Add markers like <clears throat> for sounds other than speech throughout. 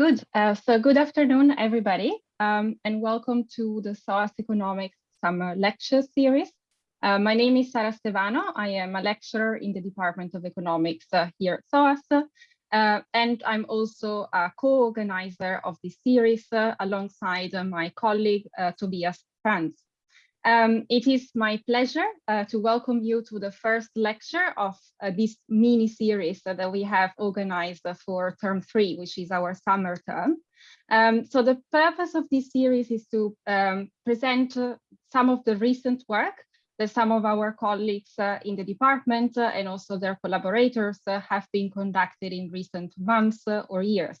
Good. Uh, so good afternoon, everybody, um, and welcome to the SOAS Economics Summer Lecture Series. Uh, my name is Sara Stevano. I am a lecturer in the Department of Economics uh, here at SOAS, uh, and I'm also a co-organizer of this series uh, alongside my colleague uh, Tobias Franz. Um, it is my pleasure uh, to welcome you to the first lecture of uh, this mini series that we have organized for term three, which is our summer term. Um, so the purpose of this series is to um, present uh, some of the recent work that some of our colleagues uh, in the department uh, and also their collaborators uh, have been conducted in recent months or years.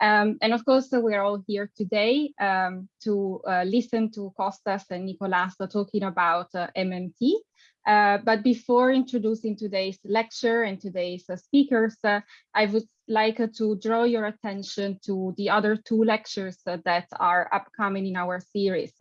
Um, and of course, uh, we're all here today um, to uh, listen to Kostas and Nicolas talking about uh, MMT. Uh, but before introducing today's lecture and today's uh, speakers, uh, I would like to draw your attention to the other two lectures that are upcoming in our series.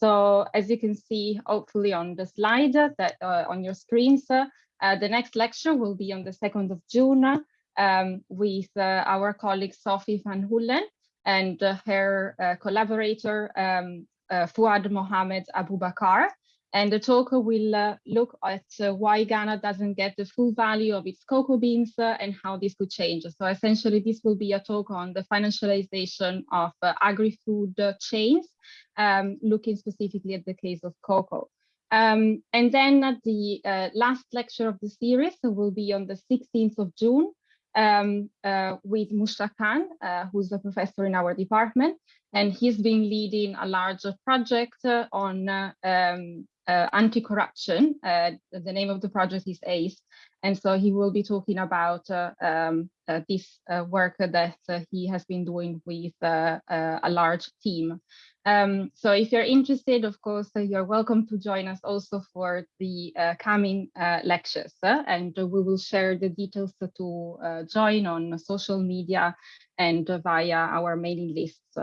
so as you can see, hopefully on the slide that on your screens, the next lecture will be on the 2nd of June um, with uh, our colleague Sophie van Huellen and uh, her uh, collaborator um, Fuad Mohammed Abubakar. And the talk will uh, look at uh, why Ghana doesn't get the full value of its cocoa beans uh, and how this could change. So essentially, this will be a talk on the financialization of agri-food chains, um, looking specifically at the case of cocoa. Um, and then the last lecture of the series will be on the 16th of June um, uh, with Mushtaq Khan, uh, who's a professor in our department, and he's been leading a larger project uh, on uh, um, uh, anti-corruption. Uh, the name of the project is ACE, and so he will be talking about um, this work that he has been doing with a large team. Um, so if you're interested, of course, uh, you're welcome to join us also for the uh, coming uh, lectures. Uh, and we will share the details to uh, join on social media and via our mailing lists.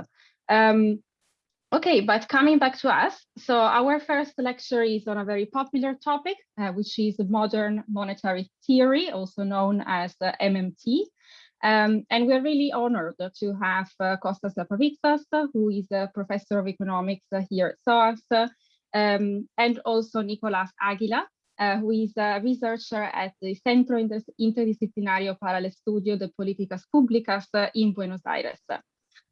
Um, okay, but coming back to us. So our first lecture is on a very popular topic, uh, which is modern monetary theory, also known as MMT. Um, and we're really honored to have uh, Kostas Lapavitsas, who is a professor of economics here at SOAS, um, and also Nicolas Aguila, uh, who is a researcher at the Centro Interdisciplinario para el Estudio de Políticas Públicas in Buenos Aires.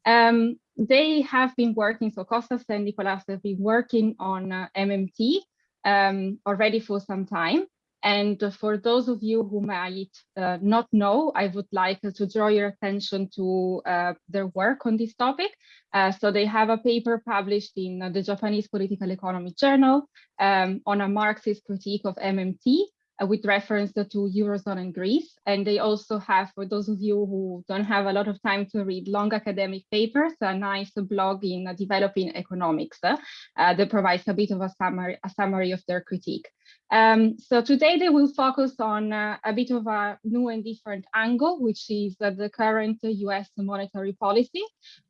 Um, they have been working, so Kostas and Nicolas have been working on uh, MMT um, already for some time. And for those of you who might uh, not know, I would like to draw your attention to uh, their work on this topic. Uh, so they have a paper published in the Japanese Political Economy Journal um, on a Marxist critique of MMT, uh, with reference to Eurozone and Greece. And they also have, for those of you who don't have a lot of time to read long academic papers, a nice blog in uh, developing economics uh, that provides a bit of a summary, a summary of their critique. Um, so today they will focus on uh, a bit of a new and different angle, which is uh, the current US monetary policy.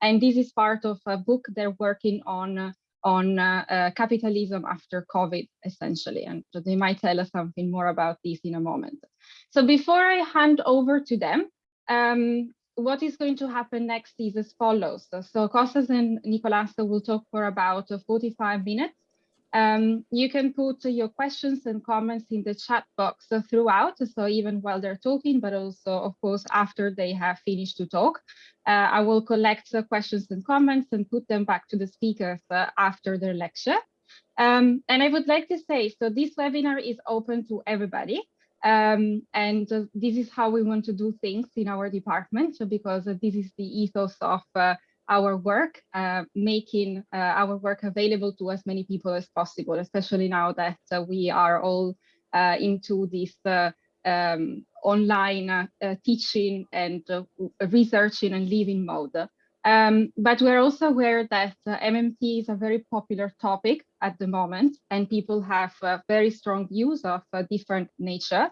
And this is part of a book they're working on uh, on uh, uh, capitalism after COVID, essentially. And they might tell us something more about this in a moment. So before I hand over to them, um, what is going to happen next is as follows. So, so Kostas and Nicolas will talk for about 45 minutes. Um, you can put your questions and comments in the chat box throughout, so even while they're talking, but also, of course, after they have finished to talk. Uh, I will collect the questions and comments and put them back to the speakers uh, after their lecture. Um, and I would like to say, so this webinar is open to everybody. Um, and uh, this is how we want to do things in our department, so because this is the ethos of uh, our work, uh, making uh, our work available to as many people as possible, especially now that uh, we are all uh, into this uh, um, online uh, teaching and researching and living mode. Um, but we're also aware that MMT is a very popular topic at the moment, and people have very strong views of different nature.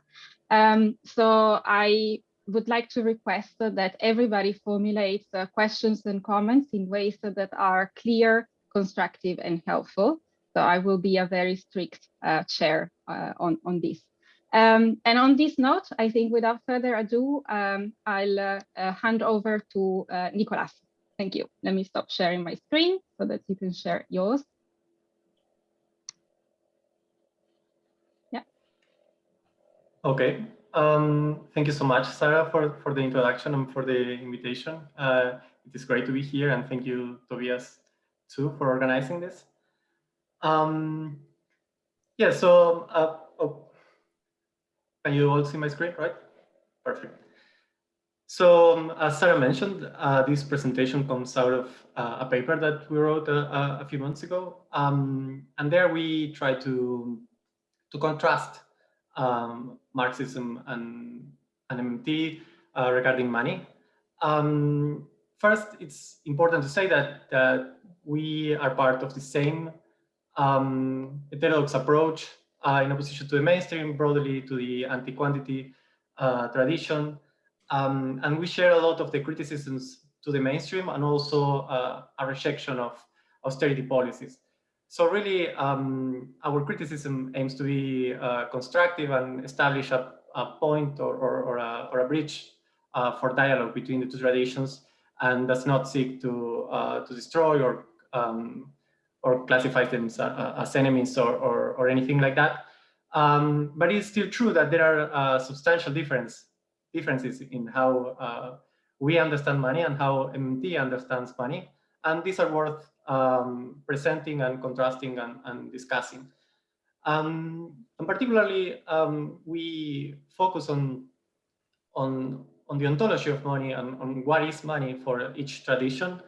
Um, so I would like to request that everybody formulates uh, questions and comments in ways that are clear, constructive and helpful. So I will be a very strict uh, chair uh, on, on this. Um, and on this note, I think without further ado, um, I'll uh, uh, hand over to uh, Nicolas. Thank you. Let me stop sharing my screen so that you can share yours. Yeah. Okay. Um, thank you so much, Sarah, for, for the introduction and for the invitation. Uh, it is great to be here and thank you, Tobias, too, for organizing this. Um, yeah, so uh, oh, can you all see my screen, right? Perfect. So um, as Sarah mentioned, uh, this presentation comes out of uh, a paper that we wrote a, uh, a few months ago. Um, and there we try to, to contrast um, Marxism and, and MMT uh, regarding money. Um, first, it's important to say that, that we are part of the same um, heterodox approach uh, in opposition to the mainstream, broadly to the anti-quantity uh, tradition. Um, and we share a lot of the criticisms to the mainstream and also uh, a rejection of austerity policies. So really, um, our criticism aims to be uh, constructive and establish a, a point or, or, or, a, or, a, bridge uh, for dialogue between the two traditions and does not seek to, uh, to destroy or um, or classify them as, uh, as enemies or, or, or, anything like that. Um, but it's still true that there are uh, substantial difference, differences in how we understand money and how MMT understands money. And these are worth um, presenting and contrasting and, and discussing. Um, and particularly, um, we focus on, on, on the ontology of money and on what is money for each tradition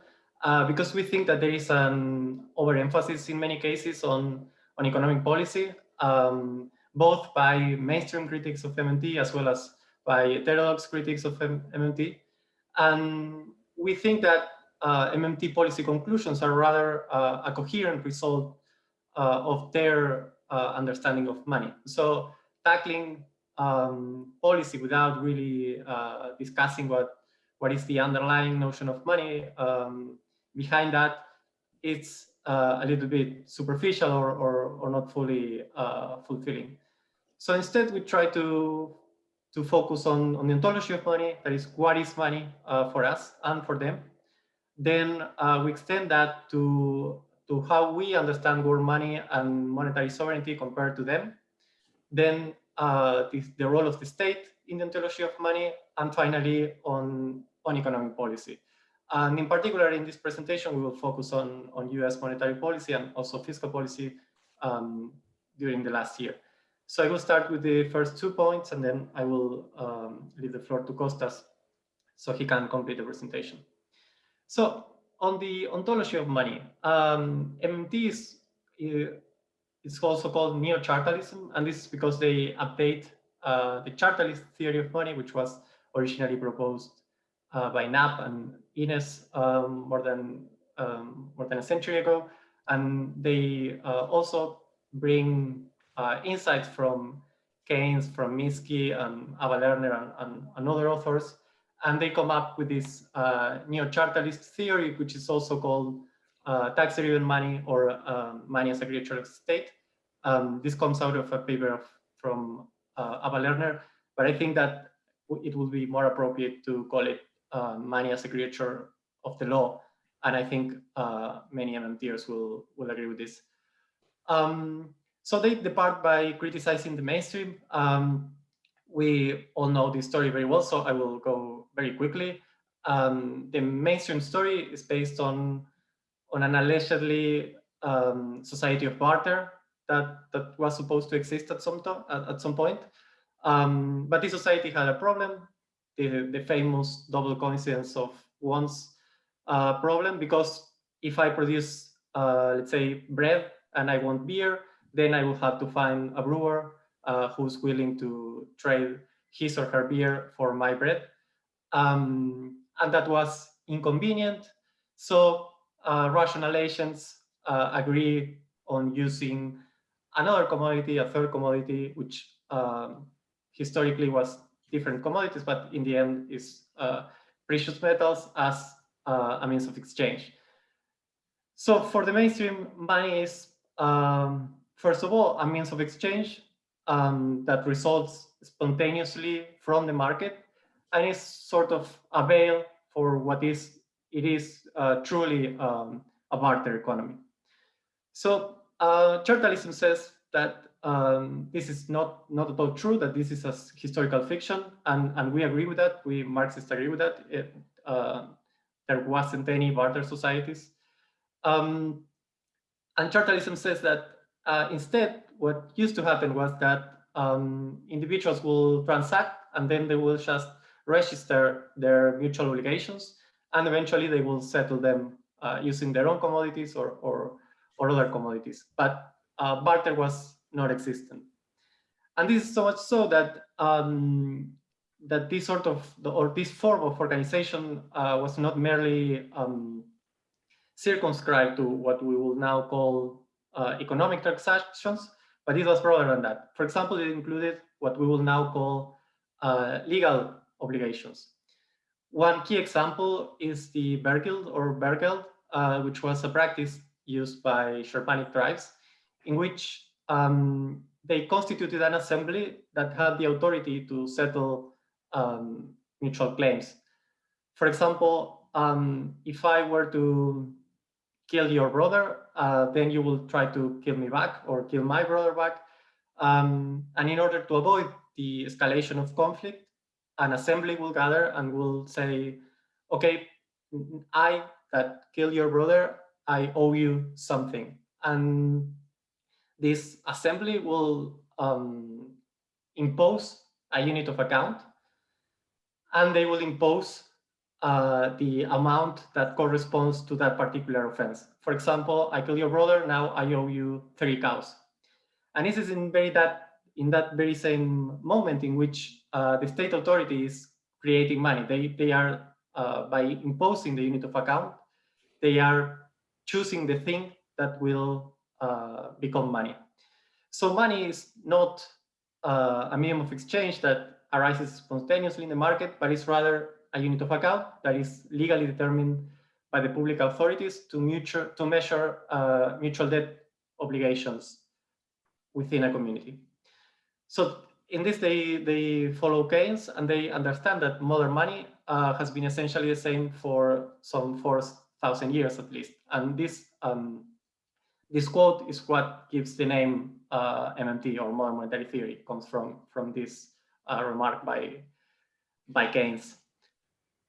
uh, because we think that there is an overemphasis in many cases on, on economic policy, um, both by mainstream critics of MMT as well as by heterodox critics of MMT. And we think that uh, MMT policy conclusions are rather uh, a coherent result uh, of their uh, understanding of money. So tackling um, policy without really uh, discussing what what is the underlying notion of money um, behind that, it's a little bit superficial or, or, or not fully fulfilling. So instead, we try to, to focus on, on the ontology of money, that is, what is money uh, for us and for them. Then uh, we extend that to, to how we understand world money and monetary sovereignty compared to them. Then uh, the, the role of the state in the ontology of money, and finally on, on economic policy. And in particular, in this presentation, we will focus on, on US monetary policy and also fiscal policy um, during the last year. So I will start with the first two points, and then I will um, leave the floor to Kostas so he can complete the presentation. So on the ontology of money, um, MMT is, it's also called neo-chartalism, and this is because they update uh, the chartalist theory of money, which was originally proposed uh, by Knapp and Innes um, more than um, more than a century ago, and they uh, also bring uh, insights from Keynes, from Minsky, and Abba Lerner, and, and, and, other authors, and they come up with this uh, neo-chartalist theory, which is also called uh, tax-driven money or um, money as a creature of state. Um, this comes out of a paper of, from uh, Abba Lerner, but I think that it would be more appropriate to call it uh, money as a creature of the law. And I think uh, many MMTers will, will agree with this. Um, so they depart by criticizing the mainstream. Um, we all know this story very well, so I will go very quickly. Um, the mainstream story is based on, on an allegedly um, society of barter that, that was supposed to exist at some, at, at some point. Um, but this society had a problem the, the famous double coincidence of wants uh, problem because if I produce, uh, let's say, bread and I want beer, then I will have to find a brewer uh, who's willing to trade his or her beer for my bread. Um, and that was inconvenient. So uh, rational agents uh, agree on using another commodity, a third commodity, which um, historically was different commodities, but in the end is uh, precious metals as uh, a means of exchange. So for the mainstream, money is, um, first of all, a means of exchange um, that results spontaneously from the market and is sort of a veil for what is it is uh, truly um, a barter economy. So uh, Chartalism says that um, this is not not at all true. That this is a historical fiction, and and we agree with that. We Marxists agree with that. It, uh, there wasn't any barter societies, um, and Chartalism says that uh, instead, what used to happen was that um, individuals will transact, and then they will just register their mutual obligations, and eventually they will settle them uh, using their own commodities or or, or other commodities. But uh, barter was not existent. And this is so much so that um, that this sort of or this form of organization uh, was not merely um, circumscribed to what we will now call uh, economic transactions, but it was broader than that. For example, it included what we will now call uh, legal obligations. One key example is the Wergeld or Bergeld, uh, which was a practice used by Germanic tribes, in which um, they constituted an assembly that had the authority to settle um, mutual claims. For example, um, if I were to kill your brother, uh, then you will try to kill me back or kill my brother back. Um, and in order to avoid the escalation of conflict, an assembly will gather and will say, okay, I that killed your brother, I owe you something. And this assembly will um, impose a unit of account and they will impose uh, the amount that corresponds to that particular offense. For example, I kill your brother, now I owe you three cows. And this is in very that in that very same moment in which uh, the state authority is creating money. They they are uh, by imposing the unit of account, they are choosing the thing that will uh, become money. So money is not uh, a medium of exchange that arises spontaneously in the market, but it's rather a unit of account that is legally determined by the public authorities to mutual to measure uh, mutual debt obligations within a community. So in this, they they follow Keynes and they understand that modern money uh, has been essentially the same for some four thousand years at least, and this um, this quote is what gives the name uh, MMT or modern monetary theory. It comes from from this uh, remark by by Keynes.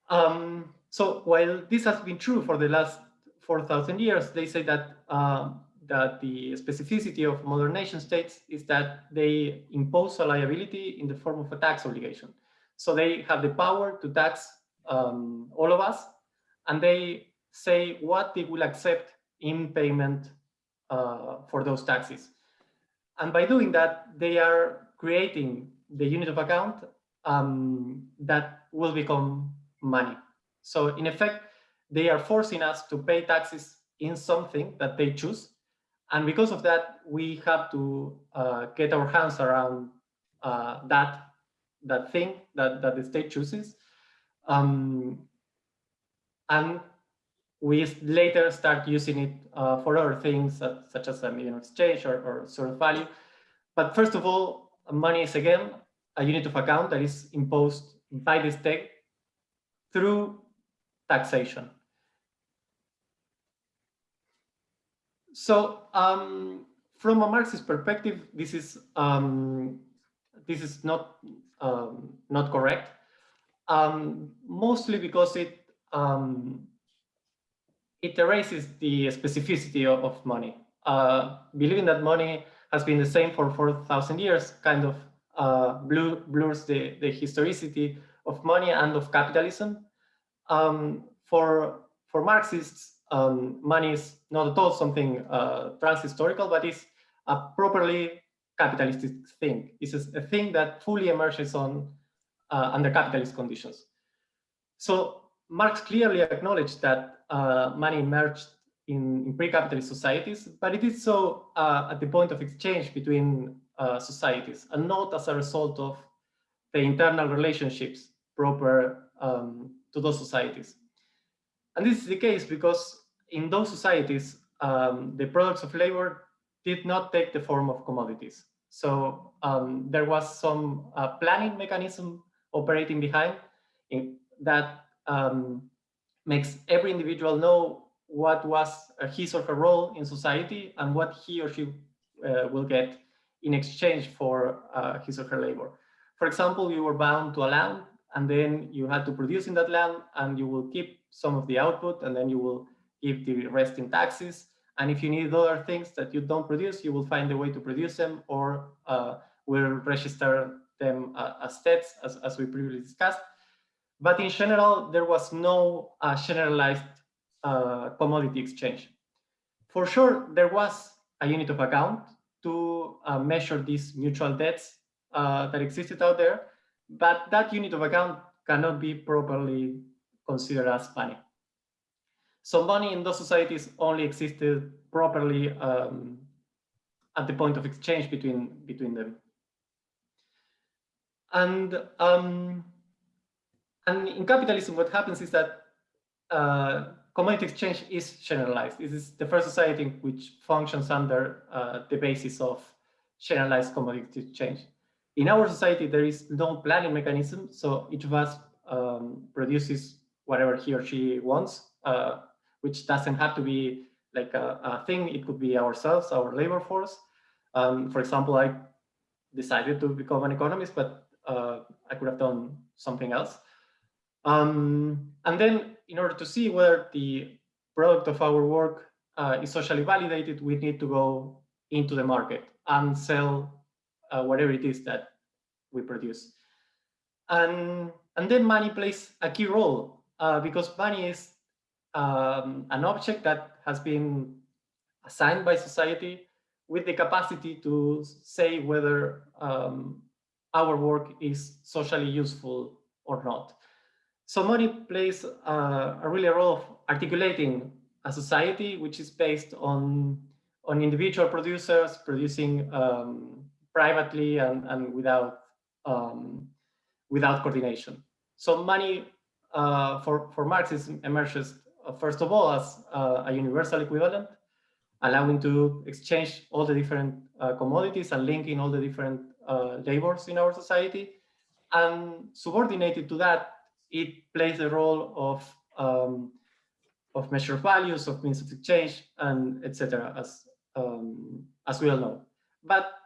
Um, so while this has been true for the last 4,000 years, they say that uh, that the specificity of modern nation states is that they impose a liability in the form of a tax obligation. So they have the power to tax um, all of us, and they say what they will accept in payment uh, for those taxes. And by doing that, they are creating the unit of account um, that will become money. So in effect, they are forcing us to pay taxes in something that they choose. And because of that, we have to uh, get our hands around uh, that, that thing that, that the state chooses. Um, and we later start using it uh, for other things such as a medium exchange or, or sort of value. But first of all, money is again a unit of account that is imposed by the state through taxation. So um, from a Marxist perspective, this is um, this is not um, not correct, um, mostly because it um, it erases the specificity of, of money. Uh, believing that money has been the same for 4,000 years kind of uh, blurs the, the historicity of money and of capitalism. Um, for, for Marxists, um, money is not at all something uh, trans-historical, but is a properly capitalistic thing. It's a, thing that fully emerges on uh, under capitalist conditions. So Marx clearly acknowledged that uh, money emerged in, in pre-capitalist societies, but it is so uh, at the point of exchange between uh, societies and not as a result of the internal relationships proper um, to those societies. And this is the case because in those societies, um, the products of labor did not take the form of commodities. So um, there was some uh, planning mechanism operating behind in, that um, makes every individual know what was his or her role in society and what he or she uh, will get in exchange for uh, his or her labor. For example, you were bound to a land and then you had to produce in that land and you will keep some of the output and then you will give the rest in taxes. And if you need other things that you don't produce, you will find a way to produce them or uh, will register them uh, as debts, as, as we previously discussed. But in general, there was no uh, generalized uh, commodity exchange. For sure, there was a unit of account to uh, measure these mutual debts uh, that existed out there, but that unit of account cannot be properly considered as money. So money in those societies only existed properly um, at the point of exchange between, between them. And, um, and in capitalism, what happens is that uh, commodity exchange is generalized. This is the first society which functions under uh, the basis of generalized commodity exchange. In our society, there is no planning mechanism, so each of us um, produces whatever he or she wants, uh, which doesn't have to be like a, a, thing. It could be ourselves, our labor force. Um, for example, I decided to become an economist, but uh, I could have done something else. Um, and then in order to see whether the product of our work uh, is socially validated, we need to go into the market and sell uh, whatever it is that we produce. And, and then money plays a key role uh, because money is um, an object that has been assigned by society with the capacity to say whether um, our work is socially useful or not. So money plays uh, a really role of articulating a society which is based on, on individual producers producing um, privately and, and without, um, without coordination. So money uh, for, for Marxism emerges, uh, first of all, as uh, a universal equivalent, allowing to exchange all the different uh, commodities and linking all the different uh, labors in our society. And subordinated to that it plays the role of um, of measure values, of means of exchange, and etc. As um, as we all know, but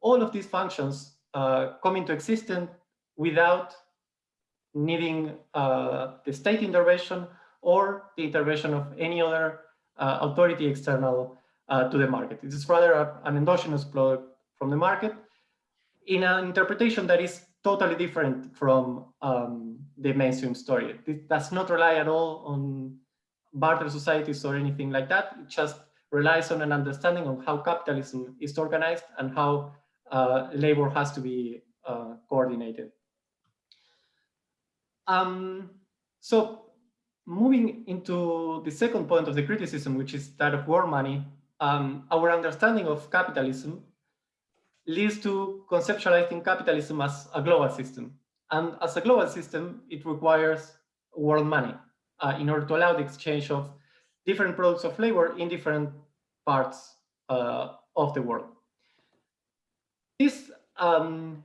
all of these functions uh, come into existence without needing uh, the state intervention or the intervention of any other uh, authority external uh, to the market. It is rather a, an endogenous product from the market in an interpretation that is totally different from um, the mainstream story. It does not rely at all on barter societies or anything like that. It just relies on an understanding of how capitalism is organized and how labor has to be uh, coordinated. Um, so moving into the second point of the criticism, which is that of world money, um, our understanding of capitalism leads to conceptualizing capitalism as a global system. And as a global system, it requires world money uh, in order to allow the exchange of different products of labor in different parts uh, of the world. This um,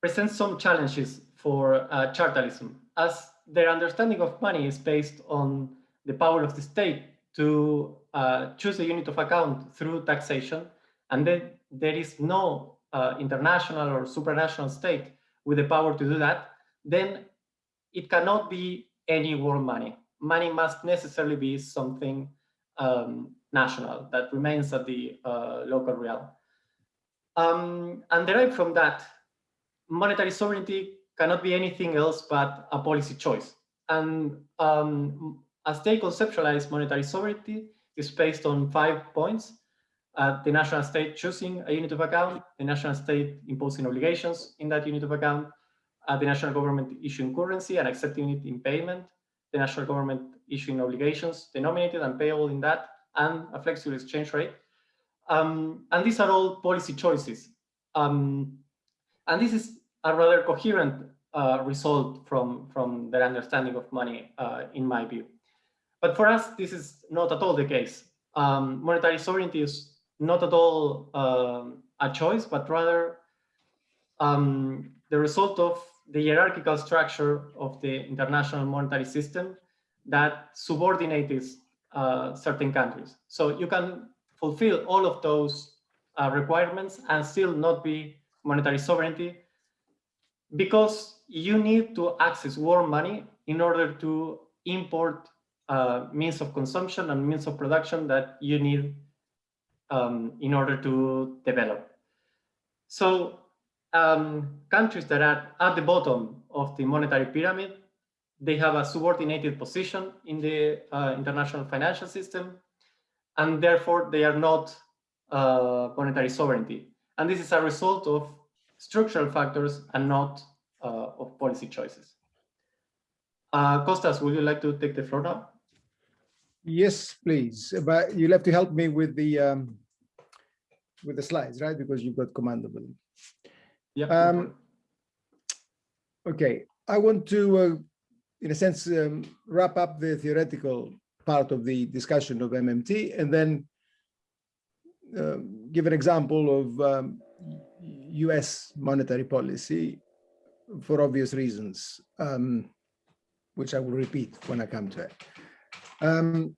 presents some challenges for uh, chartalism, as their understanding of money is based on the power of the state to uh, choose a unit of account through taxation, and then there is no uh, international or supranational state with the power to do that, then it cannot be any world money. Money must necessarily be something um, national that remains at the uh, local realm. Um, and derived from that, monetary sovereignty cannot be anything else but a policy choice. And um, as they conceptualize monetary sovereignty, it's based on five points uh, the national state choosing a unit of account, the national state imposing obligations in that unit of account, uh, the national government issuing currency and accepting it in payment, the national government issuing obligations denominated and payable in that, and a flexible exchange rate. Um, and these are all policy choices. Um, and this is a rather coherent uh, result from, from their understanding of money, uh, in my view. But for us, this is not at all the case. Um, monetary sovereignty is not at all um, a choice, but rather um, the result of the hierarchical structure of the international monetary system that subordinates uh, certain countries. So you can fulfill all of those uh, requirements and still not be monetary sovereignty because you need to access world money in order to import uh, means of consumption and means of production that you need um, in order to develop. So um, countries that are at the bottom of the monetary pyramid, they have a subordinated position in the uh, international financial system, and therefore they are not uh, monetary sovereignty. And this is a result of structural factors and not uh, of policy choices. Uh, Kostas, would you like to take the floor now? Yes, please. But you'll have to help me with the um, with the slides, right? Because you've got commandable. Yeah. Um, okay, I want to, uh, in a sense, um, wrap up the theoretical part of the discussion of MMT and then uh, give an example of um, US monetary policy for obvious reasons, um, which I will repeat when I come to it. Um,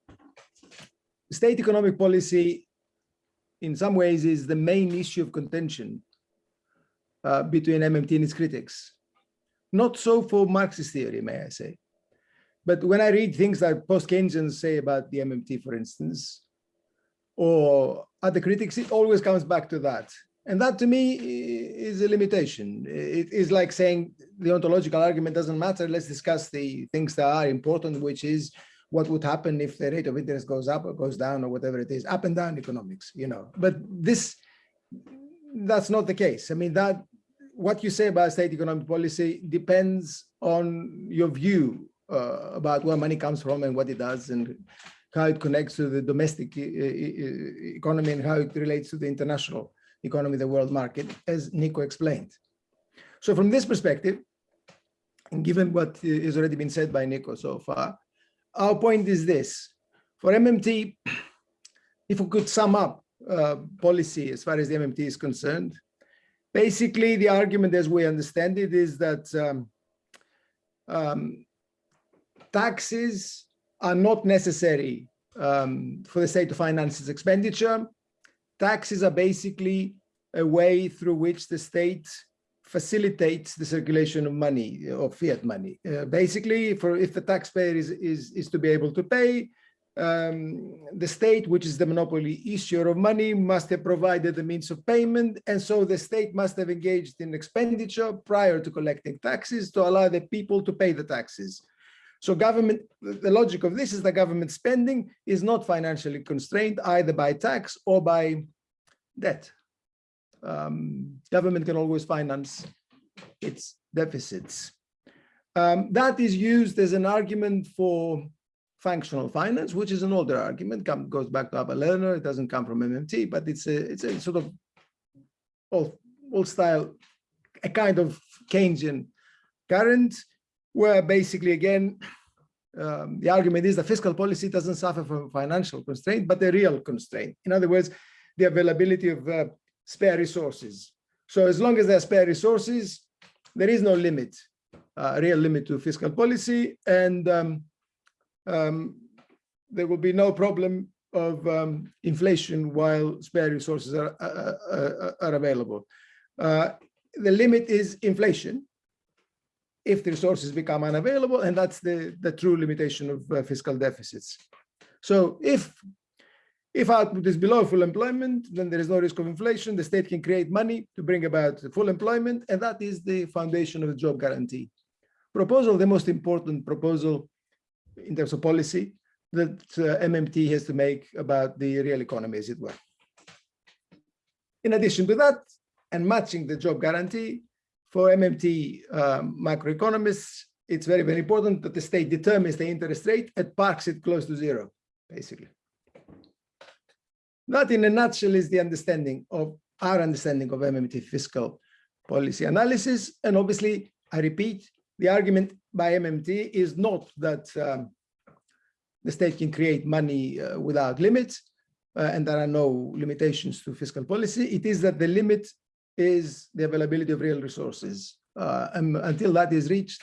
state economic policy, in some ways, is the main issue of contention uh, between MMT and its critics. Not so for Marxist theory, may I say. But when I read things like post-Keynesians say about the MMT, for instance, or other critics, it always comes back to that. And that to me is a limitation. It is like saying the ontological argument doesn't matter. Let's discuss the things that are important, which is what would happen if the rate of interest goes up or goes down or whatever it is, up and down economics, you know. But this, that's not the case. I mean, that what you say about state economic policy depends on your view uh, about where money comes from and what it does and how it connects to the domestic e e economy and how it relates to the international economy, the world market, as Nico explained. So from this perspective, and given what has already been said by Nico so far, our point is this. For MMT, if we could sum up uh, policy as far as the MMT is concerned, basically the argument as we understand it is that um, um, taxes are not necessary um, for the state to finance its expenditure. Taxes are basically a way through which the state facilitates the circulation of money, of fiat money. Uh, basically, for if the taxpayer is, is, is to be able to pay, um, the state, which is the monopoly issuer of money, must have provided the means of payment. And so the state must have engaged in expenditure prior to collecting taxes to allow the people to pay the taxes. So government, the logic of this is that government spending is not financially constrained either by tax or by debt. Um, government can always finance its deficits. Um, that is used as an argument for functional finance, which is an older argument, come, goes back to Abba Lerner, it doesn't come from MMT, but it's a, it's a sort of old, old style, a kind of Keynesian current where basically, again, um, the argument is that fiscal policy doesn't suffer from financial constraint, but a real constraint. In other words, the availability of uh, spare resources. So as long as there are spare resources, there is no limit, uh, real limit to fiscal policy, and um, um, there will be no problem of um, inflation while spare resources are, are available. Uh, the limit is inflation, if the resources become unavailable, and that's the, the true limitation of uh, fiscal deficits. So if if output is below full employment, then there is no risk of inflation. The state can create money to bring about full employment, and that is the foundation of the job guarantee. Proposal, the most important proposal in terms of policy that uh, MMT has to make about the real economy, as it were. In addition to that, and matching the job guarantee, for MMT um, macroeconomists, it's very, very important that the state determines the interest rate and parks it close to zero, basically. That in a nutshell is the understanding of our understanding of MMT fiscal policy analysis. And obviously, I repeat, the argument by MMT is not that um, the state can create money uh, without limits, uh, and there are no limitations to fiscal policy. It is that the limit is the availability of real resources. Uh, and until that is reached,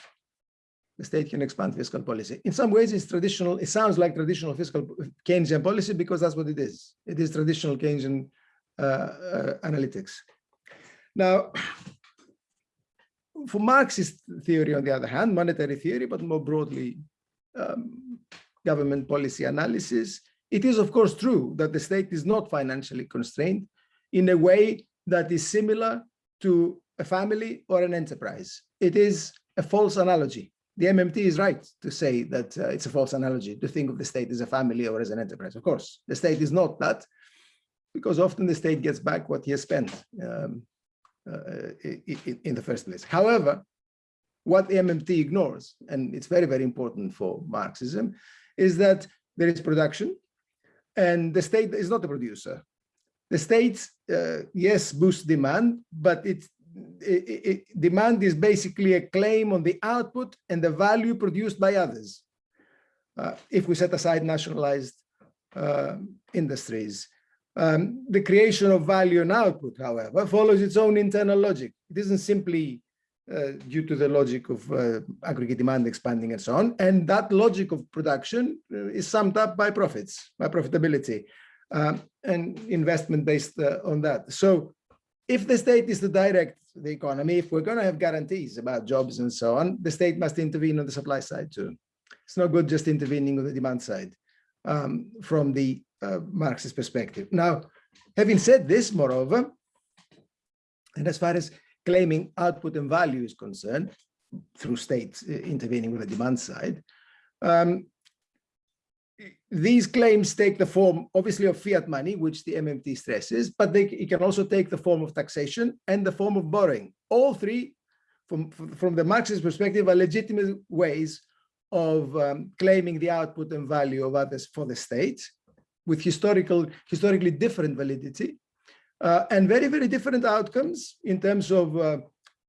the state can expand fiscal policy. In some ways, it's traditional. It sounds like traditional fiscal Keynesian policy because that's what it is. It is traditional Keynesian uh, uh, analytics. Now, for Marxist theory, on the other hand, monetary theory, but more broadly, um, government policy analysis, it is, of course, true that the state is not financially constrained in a way that is similar to a family or an enterprise. It is a false analogy. The MMT is right to say that uh, it's a false analogy to think of the state as a family or as an enterprise. Of course, the state is not that because often the state gets back what he has spent um, uh, in, the first place. However, what the MMT ignores, and it's very, very important for Marxism, is that there is production and the state is not the producer. The state, uh, yes, boosts demand, but it's it, it, demand is basically a claim on the output and the value produced by others. Uh, if we set aside nationalized uh, industries. Um, the creation of value and output, however, follows its own internal logic. It isn't simply uh, due to the logic of uh, aggregate demand expanding and so on. And that logic of production uh, is summed up by profits, by profitability um, and investment based uh, on that. So if the state is to direct the economy, if we're going to have guarantees about jobs and so on, the state must intervene on the supply side too. It's not good just intervening on the demand side um, from the uh, Marxist perspective. Now, having said this, moreover, and as far as claiming output and value is concerned, through states uh, intervening with the demand side, um, these claims take the form, obviously, of fiat money, which the MMT stresses, but they it can also take the form of taxation and the form of borrowing. All three, from, from the Marxist perspective, are legitimate ways of um, claiming the output and value of others for the state with historical, historically different validity uh, and very, very different outcomes in terms of uh,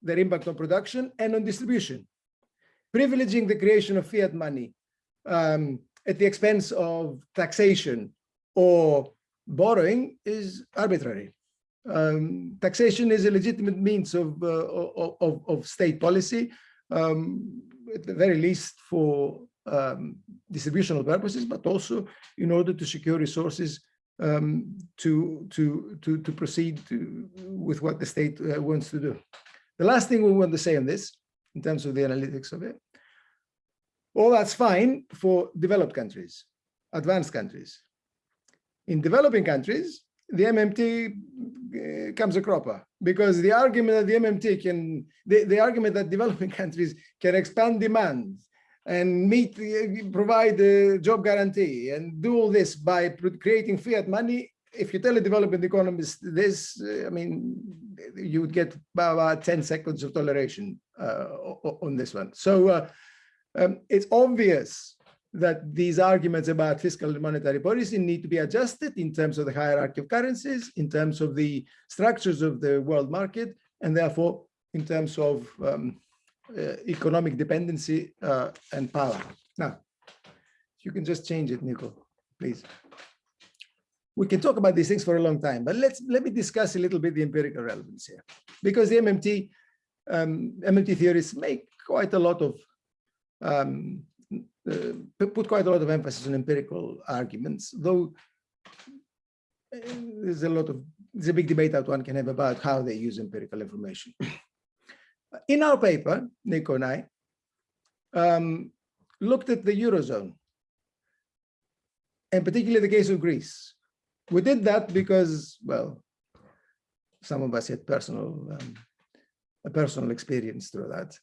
their impact on production and on distribution. Privileging the creation of fiat money um, at the expense of taxation or borrowing is arbitrary. Um, taxation is a legitimate means of, uh, of, of, state policy, um, at the very least for um, distributional purposes, but also in order to secure resources um, to, to, to, to proceed to, with what the state uh, wants to do. The last thing we want to say on this, in terms of the analytics of it, all that's fine for developed countries, advanced countries. In developing countries, the MMT uh, comes a cropper because the argument that the MMT can, the, the argument that developing <laughs> countries can expand demand and meet, uh, provide a job guarantee and do all this by creating fiat money. If you tell a developing economist this, uh, I mean, you would get about 10 seconds of toleration uh, on this one. So uh, um, it's obvious that these arguments about fiscal and monetary policy need to be adjusted in terms of the hierarchy of currencies, in terms of the structures of the world market, and therefore in terms of um, uh, economic dependency uh, and power. Now, you can just change it, Nico, please. We can talk about these things for a long time, but let's let me discuss a little bit the empirical relevance here, because the MMT um, MMT theorists make quite a lot of um, uh, put quite a lot of emphasis on empirical arguments, though uh, there's a lot of there's a big debate that one can have about how they use empirical information. <clears throat> In our paper, Nico and I um, looked at the Eurozone, and particularly the case of Greece. We did that because, well, some of us had personal, um, a personal experience through that.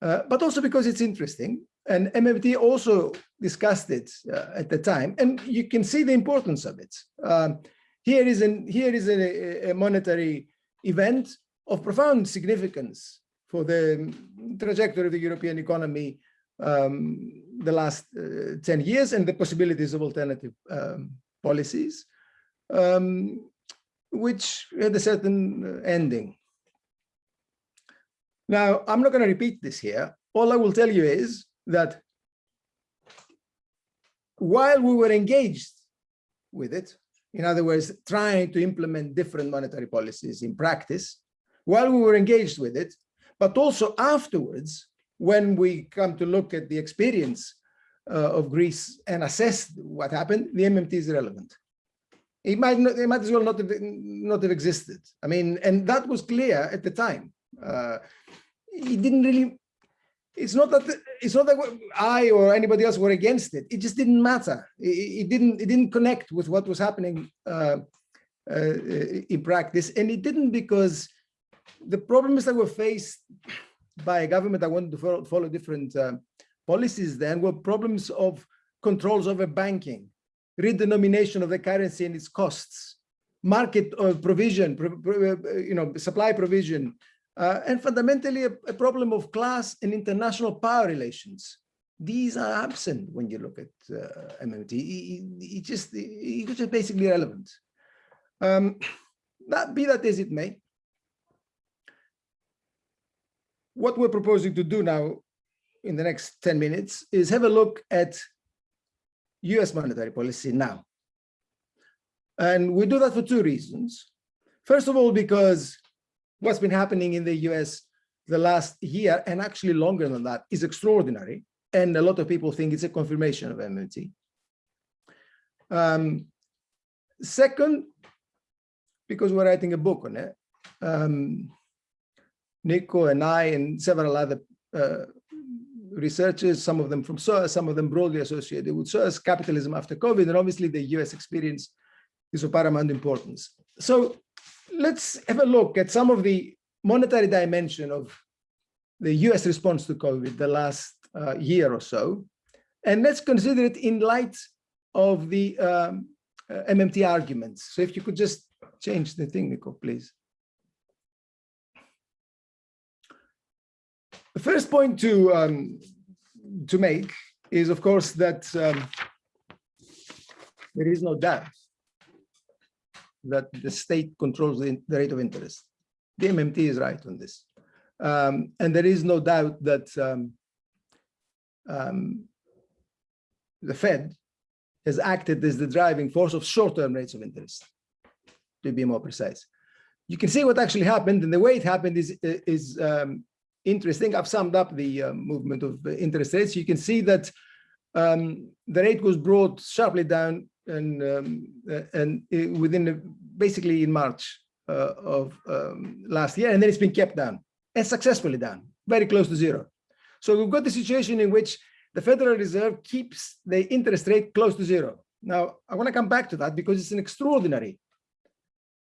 Uh, but also because it's interesting. And MMT also discussed it uh, at the time, and you can see the importance of it. Um, here is an here is a, a, monetary event of profound significance for the trajectory of the European economy um, the last uh, 10 years and the possibilities of alternative um, policies, um, which had a certain uh, ending. Now, I'm not going to repeat this here. All I will tell you is that while we were engaged with it, In other words, trying to implement different monetary policies in practice while we were engaged with it, but also afterwards, when we come to look at the experience uh, of Greece and assess what happened, the MMT is relevant. It might not, it might as well not have, not have existed. I mean, and that was clear at the time. Uh, it didn't really it's not that it's not that I or anybody else were against it. It just didn't matter. It, it didn't it didn't connect with what was happening uh, uh, in practice, and it didn't because the problems that were faced by a government that wanted to follow, follow different uh, policies then were problems of controls over banking, redenomination of the currency and its costs, market uh, provision, pro, pro, uh, you know, supply provision, uh, and fundamentally a, a, problem of class and international power relations. These are absent when you look at uh, MMT. It, just it's just basically irrelevant. Um, that be that as it may, what we're proposing to do now in the next 10 minutes is have a look at US monetary policy now. And we do that for two reasons. First of all, because what's been happening in the US the last year and actually longer than that is extraordinary. And a lot of people think it's a confirmation of MMT. Um, second, because we're writing a book on it, um, Nico and I and several other uh, researchers, some of them from SOAS, some of them broadly associated with SOAS, capitalism after COVID, and obviously the US experience is of paramount importance. So let's have a look at some of the monetary dimension of the US response to COVID the last uh, year or so. And let's consider it in light of the um, uh, MMT arguments. So if you could just change the thing, Nico, please. The first point to, um, to make is, of course, that um, there is no doubt that the state controls the, the rate of interest. The MMT is right on this. Um, and there is no doubt that um, um, the Fed has acted as the driving force of short-term rates of interest, to be more precise. You can see what actually happened, and the way it happened is, is um, interesting. I've summed up the uh, movement of interest rates. You can see that um, the rate was brought sharply down and um, and within the, basically in March uh, of um, last year, and then it's been kept down and successfully down, very close to zero. So we've got the situation in which the Federal Reserve keeps the interest rate close to zero. Now, I want to come back to that because it's an extraordinary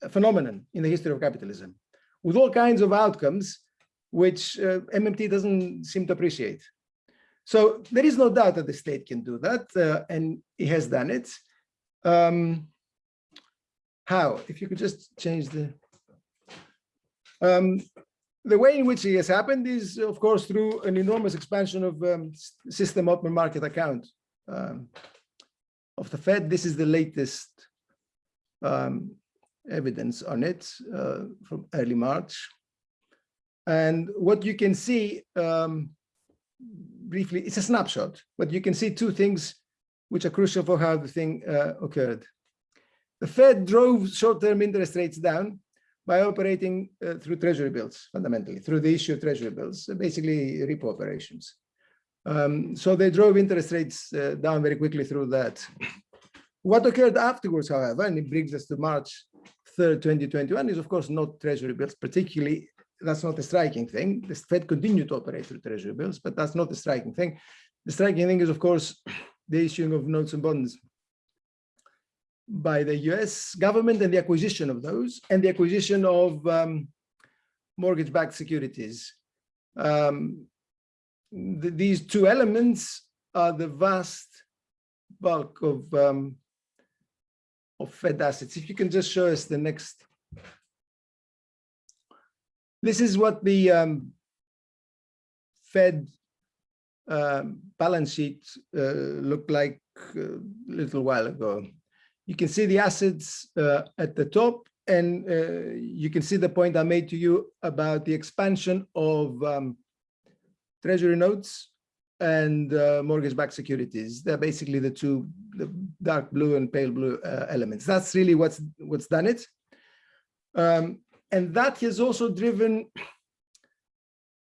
phenomenon in the history of capitalism with all kinds of outcomes which uh, MMT doesn't seem to appreciate. So there is no doubt that the state can do that, uh, and it has done it. Um, how? If you could just change the... Um, the way in which it has happened is, of course, through an enormous expansion of um, system open market account um, of the Fed. This is the latest um, evidence on it uh, from early March. And what you can see um, briefly, it's a snapshot, but you can see two things which are crucial for how the thing uh, occurred. The Fed drove short-term interest rates down by operating uh, through treasury bills, fundamentally, through the issue of treasury bills, basically repo operations. Um, so they drove interest rates uh, down very quickly through that. What occurred afterwards, however, and it brings us to March 3rd, 2021, is of course not treasury bills, particularly, that's not a striking thing. The Fed continued to operate through treasury bills, but that's not the striking thing. The striking thing is, of course, the issuing of notes and bonds by the US government and the acquisition of those and the acquisition of um, mortgage-backed securities. Um, the, these two elements are the vast bulk of, um, of Fed assets. If you can just show us the next. This is what the um, Fed um, balance sheet uh, looked like uh, a little while ago. You can see the assets uh, at the top, and uh, you can see the point I made to you about the expansion of um, treasury notes and uh, mortgage-backed securities. They're basically the two, the dark blue and pale blue uh, elements. That's really what's what's done it. Um, and that has also driven,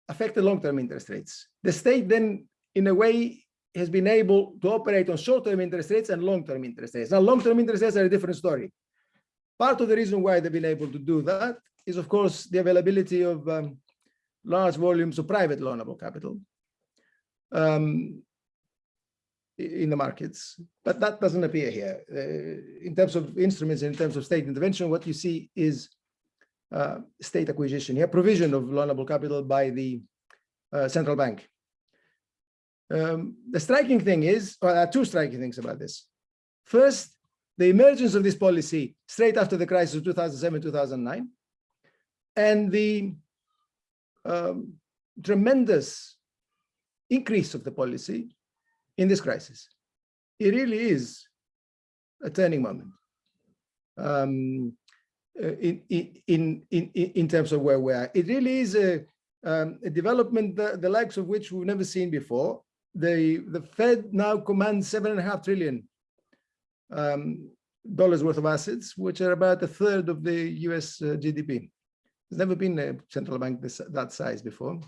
affected long-term interest rates. The state then, in a way, has been able to operate on short-term interest rates and long-term interest rates. Now, long-term interest rates are a different story. Part of the reason why they've been able to do that is, of course, the availability of um, large volumes of private loanable capital um, in the markets, but that doesn't appear here. Uh, in terms of instruments, in terms of state intervention, what you see is state acquisition here, provision of loanable capital by the uh, central bank. Um, the striking thing is, well, there are two striking things about this. First, the emergence of this policy straight after the crisis of 2007, 2009, and the um, tremendous increase of the policy in this crisis. It really is a turning moment um, uh, in, in, in, in, terms of where we are. It really is a, um, a development, the, the likes of which we've never seen before. The, the Fed now commands seven and a half trillion um, dollars worth of assets, which are about a third of the US uh, GDP. There's never been a central bank this, that size before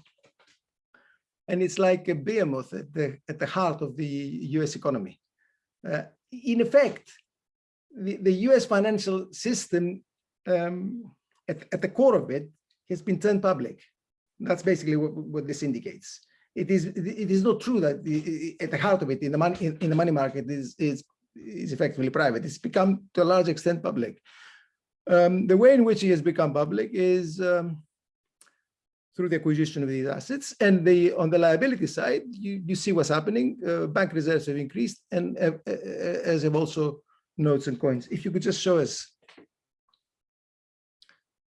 and it's like a behemoth at the, at the heart of the US economy. Uh, in effect, the, the US financial system um, at, at the core of it has been turned public. That's basically what, what this indicates. It is it is not true that the, at the heart of it in the money in, in the money market is is is effectively private. It's become to a large extent public. Um, the way in which it has become public is um, through the acquisition of these assets. And the on the liability side, you, you see what's happening. Uh, bank reserves have increased, and uh, uh, as have also notes and coins. If you could just show us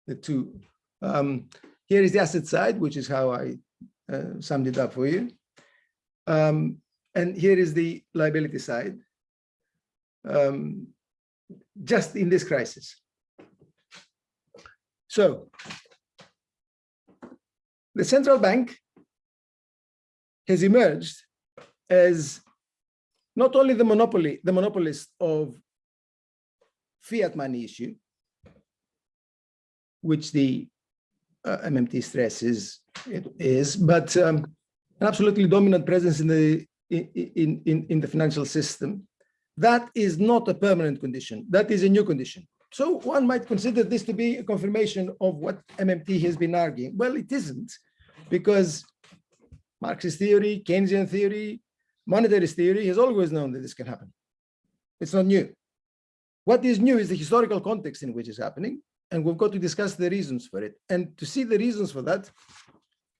the two. Um, here is the asset side, which is how I uh, summed it up for you. Um, and here is the liability side, um, just in this crisis. So the central bank has emerged as not only the monopoly, the monopolist of fiat money issue, which the uh, MMT stresses is, but um, an absolutely dominant presence in the in, in, in the financial system. That is not a permanent condition. That is a new condition. So one might consider this to be a confirmation of what MMT has been arguing. Well, it isn't, because Marxist theory, Keynesian theory, monetarist theory has always known that this can happen. It's not new. What is new is the historical context in which it's happening, and we've got to discuss the reasons for it. And to see the reasons for that,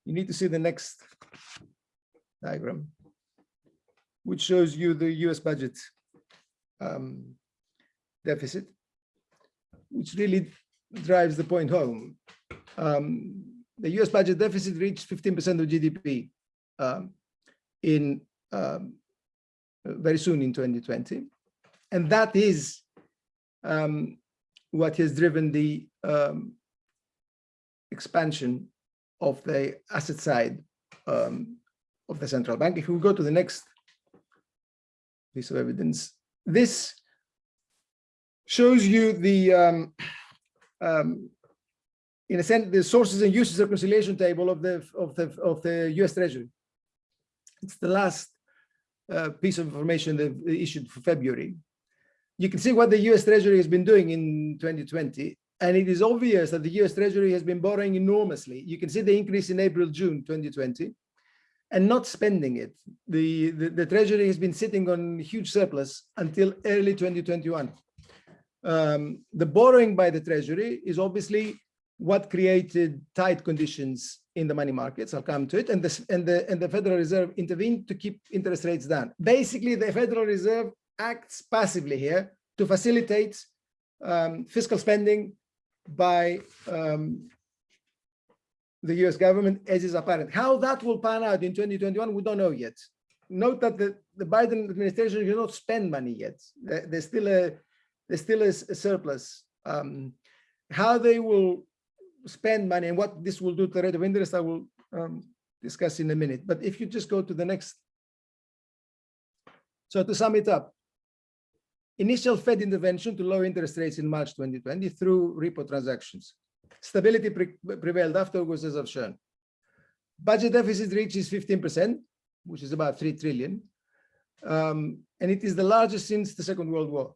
you need to see the next diagram, which shows you the US budget um, deficit which really drives the point home. Um, the US budget deficit reached 15% of GDP um, in um, very soon in 2020. And that is um, what has driven the um, expansion of the asset side um, of the central bank. If we go to the next piece of evidence, this shows you the, um, um, in a sense, the sources and uses reconciliation table of the of the of the U.S. Treasury. It's the last uh, piece of information they issued for February. You can see what the U.S. Treasury has been doing in 2020, and it is obvious that the U.S. Treasury has been borrowing enormously. You can see the increase in April, June 2020, and not spending it. The, the, the Treasury has been sitting on huge surplus until early 2021 um, the borrowing by the Treasury is obviously what created tight conditions in the money markets. I'll come to it. And, this, and, the, and the Federal Reserve intervened to keep interest rates down. Basically, the Federal Reserve acts passively here to facilitate um, fiscal spending by um, the US government, as is apparent. How that will pan out in 2021, we don't know yet. Note that the, the Biden administration cannot spend money yet. There's still a there still a surplus. Um, how they will spend money and what this will do to the rate of interest, I will um, discuss in a minute. But if you just go to the next. So to sum it up, initial Fed intervention to lower interest rates in March 2020 through repo transactions. Stability pre- prevailed afterwards, as I've shown. Budget deficit reaches 15%, which is about 3 trillion. Um, and it is the largest since the Second World War.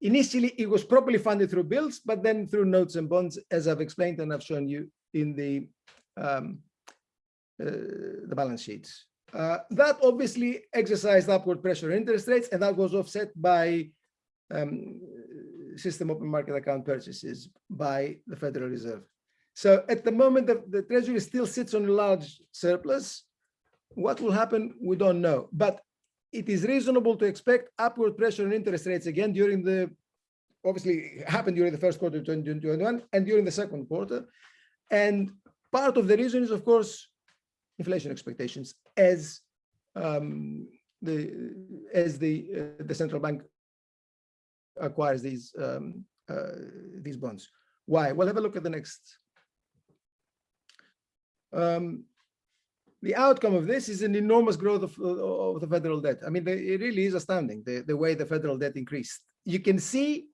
Initially, it was properly funded through bills, but then through notes and bonds, as I've explained and I've shown you in the, um, uh, the balance sheets. Uh, that obviously exercised upward pressure on interest rates, and that was offset by um, system open market account purchases by the Federal Reserve. So at the moment, the, the Treasury still sits on a large surplus. What will happen, we don't know. But it is reasonable to expect upward pressure on interest rates again during the, obviously happened during the first quarter of 2021 and during the second quarter. And part of the reason is, of course, inflation expectations as um, the as the uh, the central bank acquires these um, uh, these bonds. Why? Well, have a look at the next. Um, the outcome of this is an enormous growth of, of the federal debt. I mean, it really is astounding the, the way the federal debt increased. You can see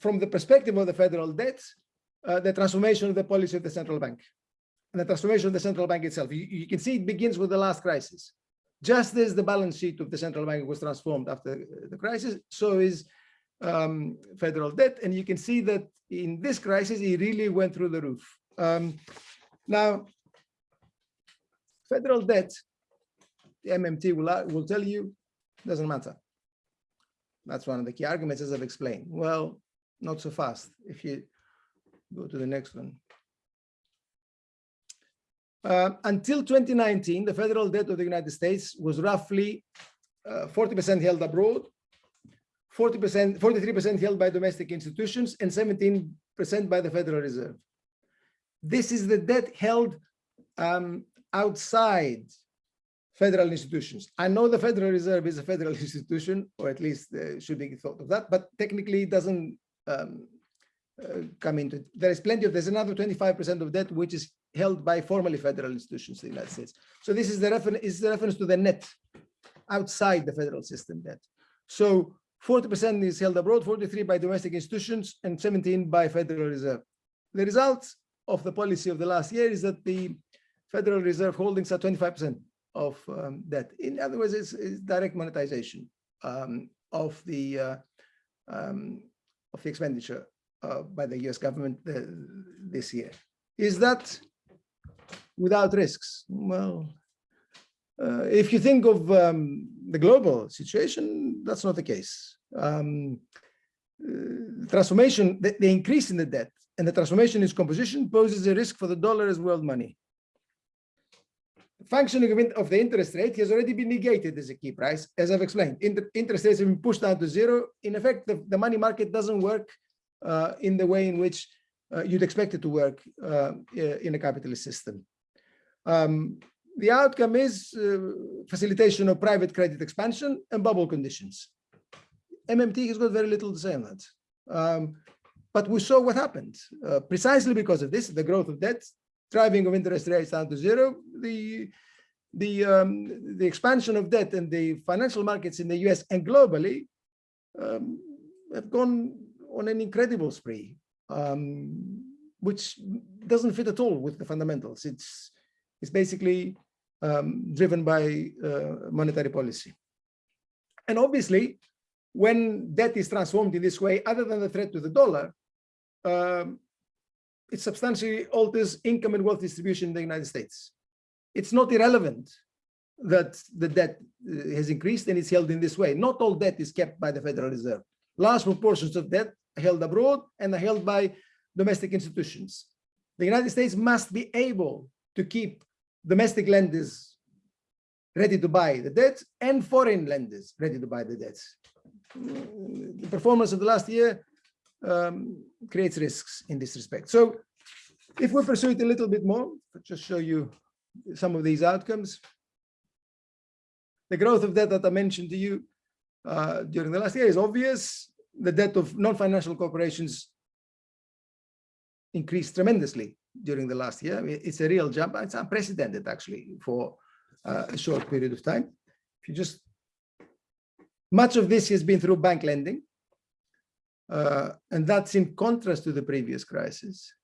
from the perspective of the federal debt, uh, the transformation of the policy of the central bank and the transformation of the central bank itself. You, you, can see it begins with the last crisis. Just as the balance sheet of the central bank was transformed after the crisis, so is um, federal debt. And you can see that in this crisis, it really went through the roof. Um, now, federal debt, the MMT will, will tell you, doesn't matter. That's one of the key arguments, as I've explained. Well, not so fast. If you go to the next one. Uh, until 2019, the federal debt of the United States was roughly 40% uh, held abroad, 40%, 43% held by domestic institutions, and 17% by the Federal Reserve. This is the debt held um, outside federal institutions. I know the Federal Reserve is a federal <laughs> institution, or at least uh, should be thought of that, but technically it doesn't um, uh, come into it. There is plenty of, there's another 25% of debt which is held by formally federal institutions in the United States. So this is the reference is the reference to the net outside the federal system debt. So 40% is held abroad, 43 by domestic institutions, and 17 by Federal Reserve. The result of the policy of the last year is that the Federal Reserve holdings are 25% of um, debt. In other words, it's, it's direct monetization um, of the uh, um, of the expenditure uh, by the U.S. government uh, this year. Is that without risks? Well, uh, if you think of um, the global situation, that's not the case. Um, uh, transformation, the, the, increase in the debt and the transformation in its composition poses a risk for the dollar as world money. Functioning of, of, the interest rate has already been negated as a key price, as I've explained. Inter, interest rates have been pushed down to zero. In effect, the, the money market doesn't work uh, in the way in which uh, you'd expect it to work uh, in a capitalist system. Um, the outcome is uh, facilitation of private credit expansion and bubble conditions. MMT has got very little to say on that. Um, but we saw what happened. Uh, precisely because of this, the growth of debt, driving of interest rates down to zero, the, the, um, the expansion of debt and the financial markets in the US and globally um, have gone on an incredible spree, um, which doesn't fit at all with the fundamentals. It's is basically um, driven by uh, monetary policy. And obviously, when debt is transformed in this way, other than the threat to the dollar, um, it substantially alters income and wealth distribution in the United States. It's not irrelevant that the debt uh, has increased and it's held in this way. Not all debt is kept by the Federal Reserve. Large proportions of debt are held abroad and are held by domestic institutions. The United States must be able to keep domestic lenders ready to buy the debt and foreign lenders ready to buy the debts. The performance of the last year um, creates risks in this respect. So if we pursue it a little bit more, I'll just show you some of these outcomes. The growth of debt that I mentioned to you uh, during the last year is obvious. The debt of non-financial corporations increased tremendously during the last year. It's a real jump. It's unprecedented actually for uh, a short period of time. If you just, much of this has been through bank lending. Uh, and that's in contrast to the previous crisis.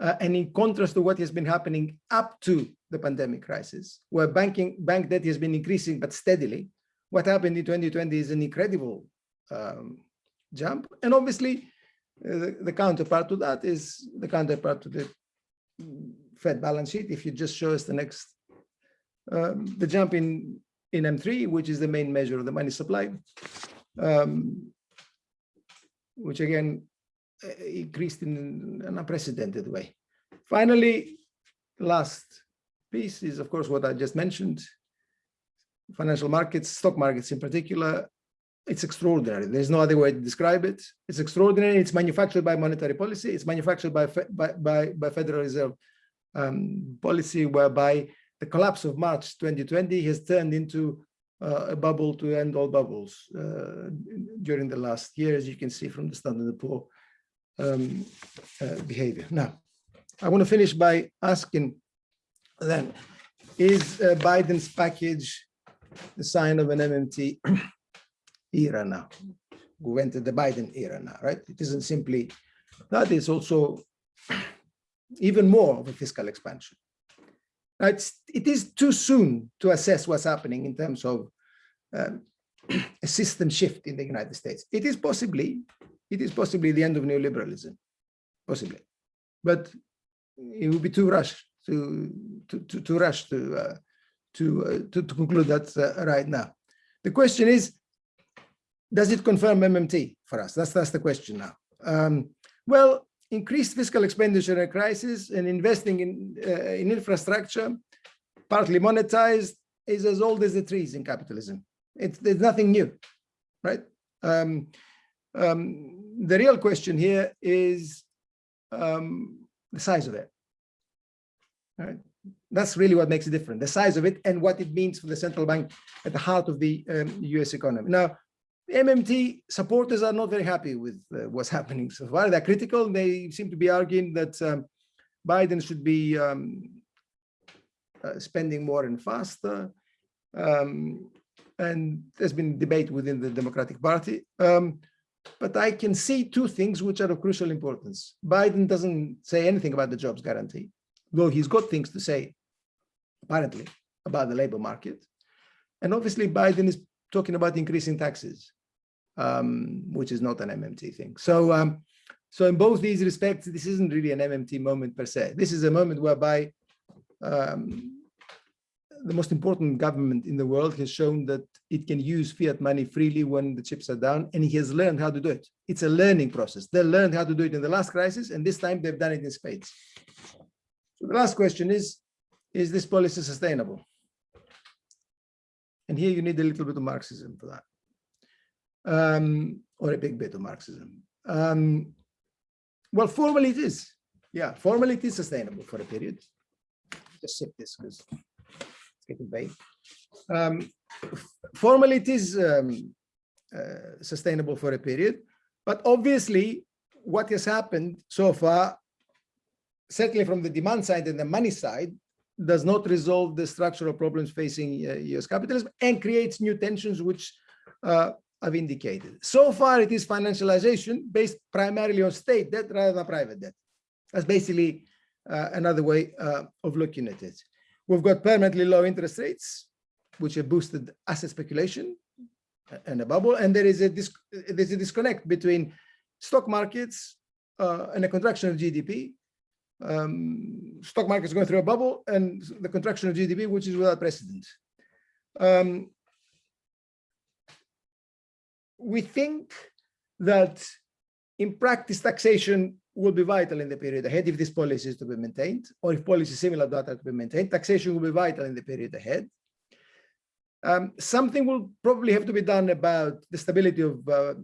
Uh, and in contrast to what has been happening up to the pandemic crisis, where banking bank debt has been increasing but steadily. What happened in 2020 is an incredible um, jump. And obviously, the, the counterpart to that is the counterpart to the Fed balance sheet. If you just show us the next, um, the jump in, in M3, which is the main measure of the money supply, um, which again uh, increased in an unprecedented way. Finally, last piece is, of course, what I just mentioned. Financial markets, stock markets in particular, it's extraordinary. There's no other way to describe it. It's extraordinary. It's manufactured by monetary policy. It's manufactured by by by, by Federal Reserve um, policy, whereby the collapse of March 2020 has turned into uh, a bubble to end all bubbles uh, during the last year, as you can see from the Standard Poor um, uh, behavior. Now, I want to finish by asking then, is uh, Biden's package the sign of an MMT <clears throat> era now? We went to the Biden era now, right? It isn't simply that is also <clears throat> even more of a fiscal expansion. Now, it's, it is too soon to assess what's happening in terms of um, <clears throat> a system shift in the United States. It is possibly, it is possibly the end of neoliberalism, possibly, but it would be too rushed to to to, to rush to uh, to, uh, to to conclude that uh, right now. The question is, does it confirm MMT for us? That's that's the question now. Um, well, increased fiscal expenditure in a crisis and investing in uh, in infrastructure, partly monetized, is as old as the trees in capitalism. It's there's nothing new, right? Um, um, the real question here is um, the size of it. Right? That's really what makes it different, the size of it and what it means for the central bank at the heart of the um, US economy. Now, MMT supporters are not very happy with uh, what's happening so far. They're critical. They seem to be arguing that um, Biden should be um, uh, spending more and faster. Um, and there's been debate within the Democratic Party. Um, but I can see two things which are of crucial importance. Biden doesn't say anything about the jobs guarantee, though he's got things to say, apparently, about the labor market. And obviously, Biden is talking about increasing taxes, um, which is not an MMT thing. So, um, so in both these respects, this isn't really an MMT moment per se. This is a moment whereby um, the most important government in the world has shown that it can use fiat money freely when the chips are down, and he has learned how to do it. It's a learning process. They learned how to do it in the last crisis, and this time they've done it in spades. So the last question is, is this policy sustainable? And here you need a little bit of Marxism for that, um, or a big bit of Marxism. Um, well, formally it is. Yeah, formally it is sustainable for a period. Just sip this because it's getting vague. Um, formally, it is um, uh, sustainable for a period, but obviously, what has happened so far, certainly from the demand side and the money side, does not resolve the structural problems facing uh, US capitalism and creates new tensions, which uh, I've indicated. So far, it is financialization based primarily on state debt rather than private debt. That's basically uh, another way uh, of looking at it. We've got permanently low interest rates, which have boosted asset speculation and a bubble. And there is a, there's a disconnect between stock markets uh, and a contraction of GDP. Um, stock markets going through a bubble and the contraction of GDP, which is without precedent. Um, we think that in practice taxation will be vital in the period ahead if this policy is to be maintained, or if policy similar to that are to be maintained. Taxation will be vital in the period ahead. Um, something will probably have to be done about the stability of uh,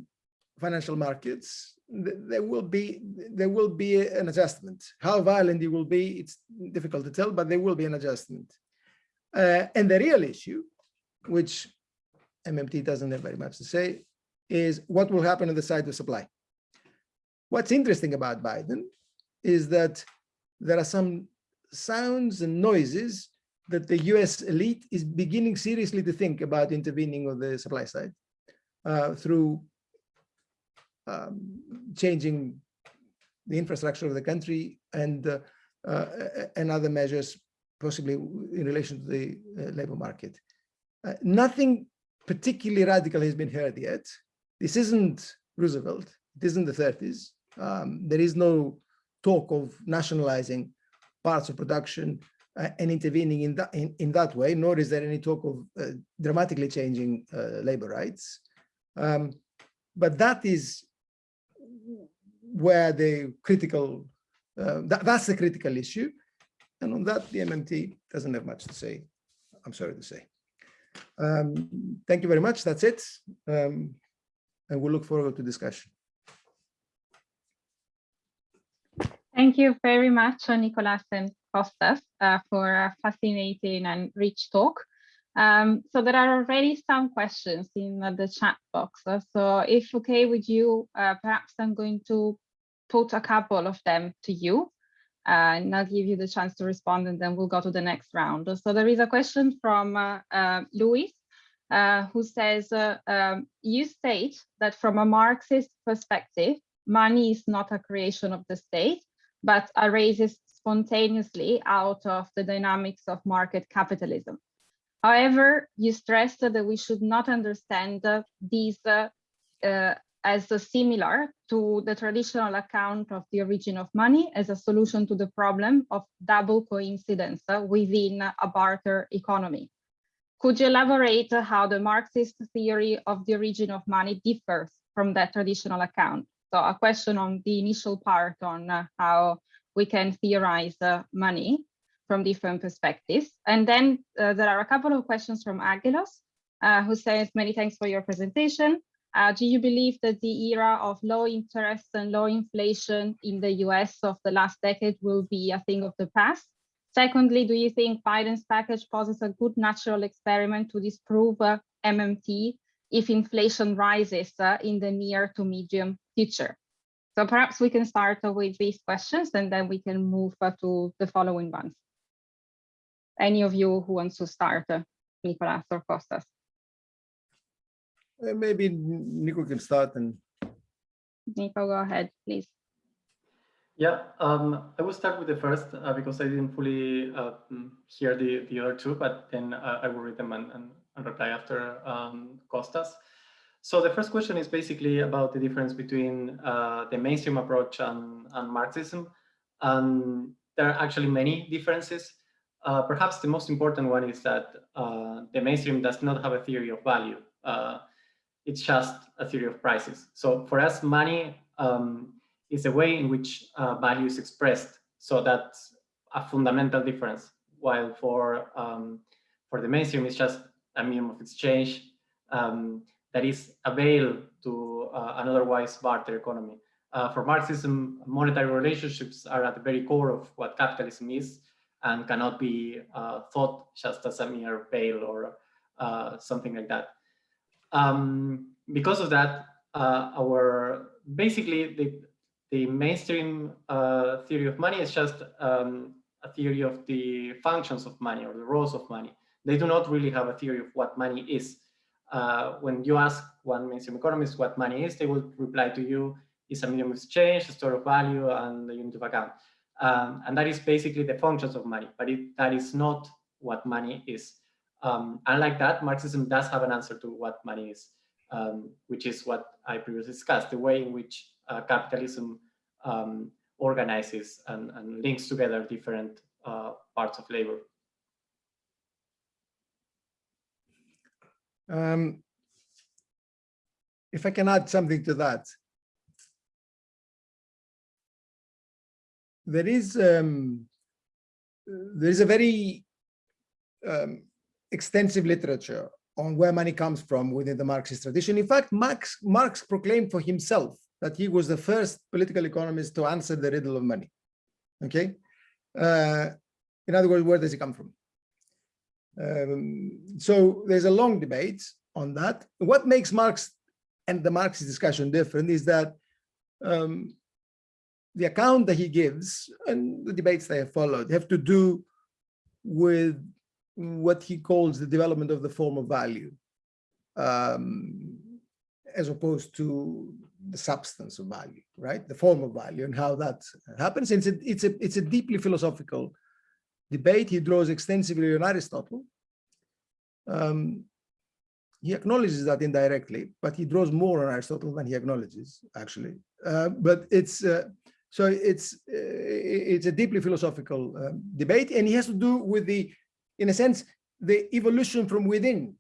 financial markets. There will be there will be an adjustment. How violent it will be, it's difficult to tell, but there will be an adjustment. Uh, and the real issue, which MMT doesn't have very much to say, is what will happen on the side of supply. What's interesting about Biden is that there are some sounds and noises that the US elite is beginning seriously to think about intervening on the supply side uh, through um, changing the infrastructure of the country and uh, uh, and other measures, possibly in relation to the uh, labor market. Uh, nothing particularly radical has been heard yet. This isn't Roosevelt. It isn't the 30s. Um, there is no talk of nationalizing parts of production uh, and intervening in that in, in that way, nor is there any talk of uh, dramatically changing uh, labor rights. Um, but that is where the critical, uh, that, that's the critical issue. And on that, the MMT doesn't have much to say, I'm sorry to say. Um, thank you very much. That's it. Um, and we'll look forward to discussion. Thank you very much, Nicolas and Kostas, uh, for a fascinating and rich talk. Um, so there are already some questions in the chat box. Uh, so if okay with you, uh, perhaps I'm going to put a couple of them to you uh, and I'll give you the chance to respond and then we'll go to the next round. So there is a question from uh, uh, uh, who says, um, you state that from a Marxist perspective, money is not a creation of the state, but arises spontaneously out of the dynamics of market capitalism. However, you stressed that we should not understand uh, these uh, uh, as similar to the traditional account of the origin of money as a solution to the problem of double coincidence uh, within a barter economy. Could you elaborate how the Marxist theory of the origin of money differs from that traditional account? So a question on the initial part on uh, how we can theorize uh, money from different perspectives. And then uh, there are a couple of questions from Angelos, uh, who says, many thanks for your presentation. Uh, do you believe that the era of low interest and low inflation in the US of the last decade will be a thing of the past? Secondly, do you think Biden's package poses a good natural experiment to disprove uh, MMT if inflation rises uh, in the near to medium future? So perhaps we can start with these questions and then we can move to the following ones any of you who wants to start, uh, Nicolas or Kostas? Uh, maybe Nico can start and. Nico, go ahead, please. Yeah, um, I will start with the first uh, because I didn't fully uh, hear the, the other two, but then uh, I will read them and, and, and reply after um, Kostas. So the first question is basically about the difference between uh, the mainstream approach and, and Marxism. And there are actually many differences. Uh, perhaps the most important one is that uh, the mainstream does not have a theory of value. It's just a theory of prices. So for us, money um, is a way in which uh, value is expressed. So that's a fundamental difference. While for um, for the mainstream, it's just a medium of exchange um, that is available to uh, an otherwise barter economy. Uh, for Marxism, monetary relationships are at the very core of what capitalism is and cannot be uh, thought just as a mere veil or uh, something like that. Um, because of that, uh, our basically the, the mainstream uh, theory of money is just um, a theory of the functions of money or the roles of money. They do not really have a theory of what money is. Uh, when you ask one mainstream economist what money is, they will reply to you, it's a medium of exchange, a store of value, and a unit of account. Um, and that is basically the functions of money, but it, that is not what money is. Um, unlike that, Marxism does have an answer to what money is, um, which is what I previously discussed, the way in which uh, capitalism um, organizes and, and, links together different uh, parts of labor. Um, if I can add something to that, there is um, there is a very um, extensive literature on where money comes from within the Marxist tradition. In fact, Marx, Marx proclaimed for himself that he was the first political economist to answer the riddle of money. Okay, uh, in other words, where does it come from? Um, so there's a long debate on that. What makes Marx and the Marxist discussion different is that um, the account that he gives and the debates that have followed have to do with what he calls the development of the form of value, um, as opposed to the substance of value, right? The form of value and how that happens. It's a, it's a, it's a deeply philosophical debate. He draws extensively on Aristotle. Um, he acknowledges that indirectly, but he draws more on Aristotle than he acknowledges, actually. Uh, but it's uh, so it's uh, it's a deeply philosophical um, debate, and he has to do with the, in a sense, the evolution from within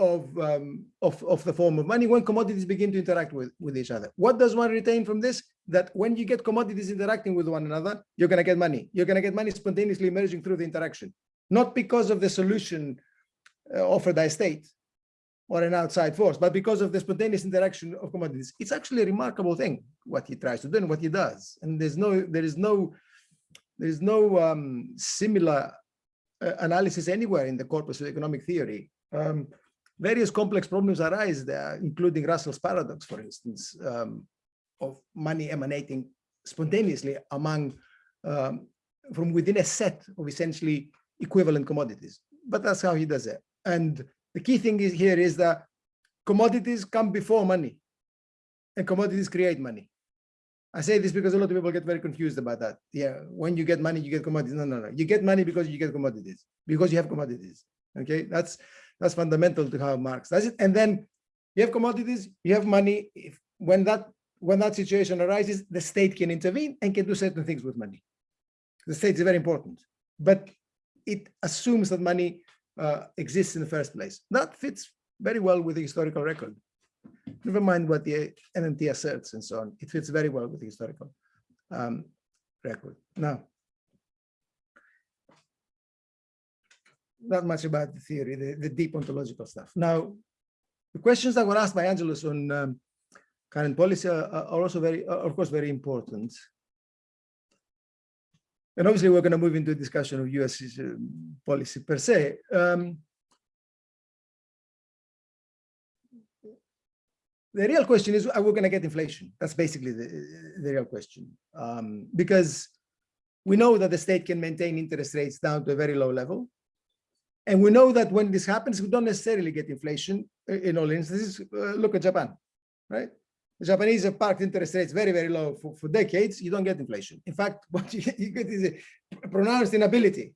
of, um, of, of the form of money when commodities begin to interact with, with each other. What does one retain from this? That when you get commodities interacting with one another, you're going to get money. You're going to get money spontaneously emerging through the interaction, not because of the solution uh, offered by state or an outside force, but because of the spontaneous interaction of commodities. It's actually a remarkable thing what he tries to do and what he does. And there's no, there is no, there is no um, similar uh, analysis anywhere in the corpus of economic theory. Um, various complex problems arise there, including Russell's paradox, for instance, um, of money emanating spontaneously among um, from within a set of essentially equivalent commodities. But that's how he does it. And the key thing is here is that commodities come before money and commodities create money. I say this because a lot of people get very confused about that. Yeah, when you get money, you get commodities. No, no, no. You get money because you get commodities, because you have commodities. Okay, that's that's fundamental to how Marx does it. And then you have commodities, you have money. If when that when that situation arises, the state can intervene and can do certain things with money. The state is very important, but it assumes that money uh, exists in the first place. That fits very well with the historical record. Never mind what the MMT asserts and so on. It fits very well with the historical um, record. Now, not much about the theory, the, the deep ontological stuff. Now, the questions that were asked by Angelos on um, current policy are, are, also very, are of course, very important. And obviously, we're going to move into a discussion of US uh, policy per se. Um, the real question is, are we going to get inflation? That's basically the, the real question. Um, because we know that the state can maintain interest rates down to a very low level. And we know that when this happens, we don't necessarily get inflation in all instances. Uh, look at Japan, right? The Japanese have parked interest rates very, very low for, for decades. You don't get inflation. In fact, <laughs> what you, you get is a pronounced inability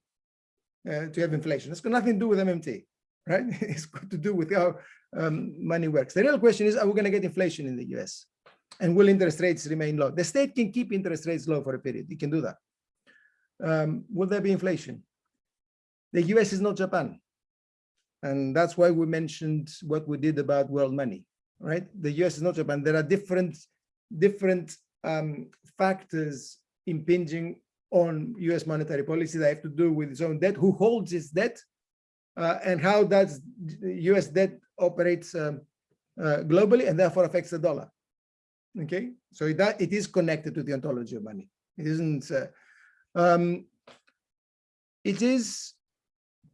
uh, to have inflation. It's got nothing to do with MMT, right? <laughs> it's got to do with how um, money works. The real question is, are we going to get inflation in the US? And will interest rates remain low? The state can keep interest rates low for a period. It can do that. Um, will there be inflation? The US is not Japan. And that's why we mentioned what we did about world money, right? The US is not Japan. There are different, different um, factors impinging on US monetary policy that have to do with its own debt, who holds its debt, uh, and how that US debt operates um, uh, globally and therefore affects the dollar. Okay, so it, that, it is connected to the ontology of money. It isn't, uh, um, it is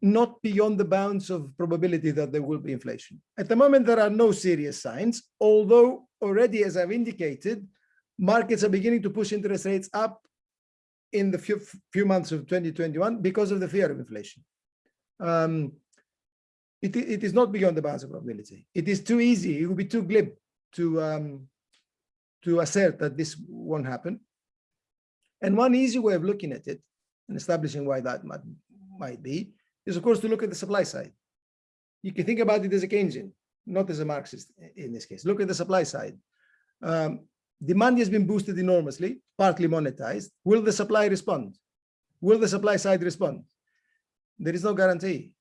not beyond the bounds of probability that there will be inflation. At the moment, there are no serious signs, although already, as I've indicated, markets are beginning to push interest rates up in the few, few months of 2021 because of the fear of inflation. Um, it, it is not beyond the bounds of probability. It is too easy, it would be too glib to, um, to assert that this won't happen. And one easy way of looking at it and establishing why that might, might be is, of course, to look at the supply side. You can think about it as a Keynesian, not as a Marxist in this case. Look at the supply side. Um, demand has been boosted enormously, partly monetized. Will the supply respond? Will the supply side respond? There is no guarantee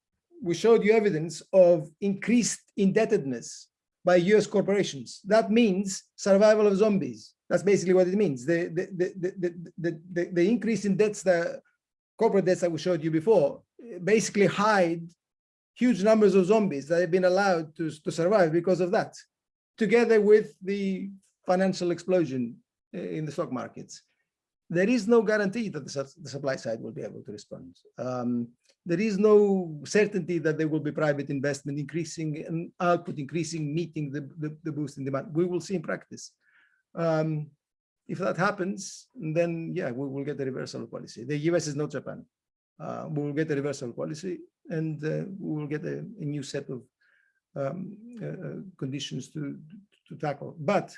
we showed you evidence of increased indebtedness by US corporations. That means survival of zombies. That's basically what it means. The, the, the, the, the, the, the increase in debts, the corporate debts that we showed you before, basically hide huge numbers of zombies that have been allowed to, to survive because of that, together with the financial explosion in the stock markets. There is no guarantee that the, the supply side will be able to respond. Um, there is no certainty that there will be private investment increasing and output increasing, meeting the, the, the boost in demand. We will see in practice. Um, if that happens, then yeah, we will get a reversal policy. The US is not Japan. Uh, we will get a reversal policy and uh, we will get a, a new set of um, uh, uh, conditions to, to tackle. But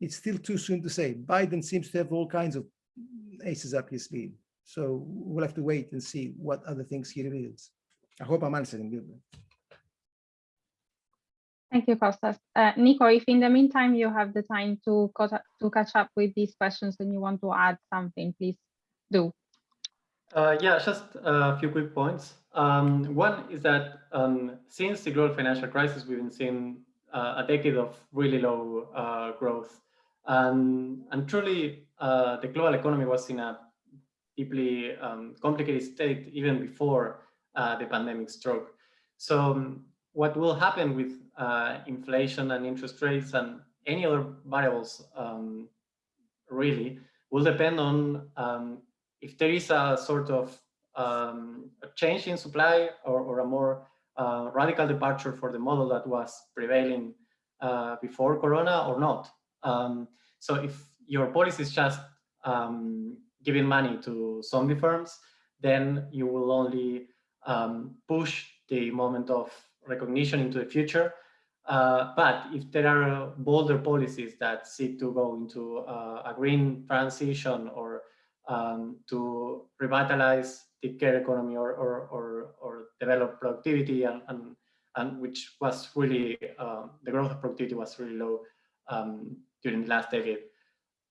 it's still too soon to say. Biden seems to have all kinds of aces up his sleeve. So we'll have to wait and see what other things he reveals. I hope I'm answering you. Thank you, Kostas. Uh, Nico, if in the meantime you have the time to, to catch up with these questions and you want to add something, please do. Uh, yeah, just a few quick points. Um, one is that um, since the global financial crisis, we've been seeing uh, a decade of really low uh, growth. And, and truly, uh, the global economy was in a deeply um, complicated state even before uh, the pandemic struck. So um, what will happen with uh, inflation and interest rates and any other variables um, really will depend on um, if there is a sort of um, a change in supply or, or a more uh, radical departure for the model that was prevailing uh, before Corona or not. Um, so if your policy is just um, giving money to zombie firms, then you will only um, push the moment of recognition into the future. Uh, but if there are bolder policies that seek to go into uh, a green transition or um, to revitalize the care economy or, or, or, or develop productivity and, and, and which was really, um, the growth of productivity was really low um, during the last decade,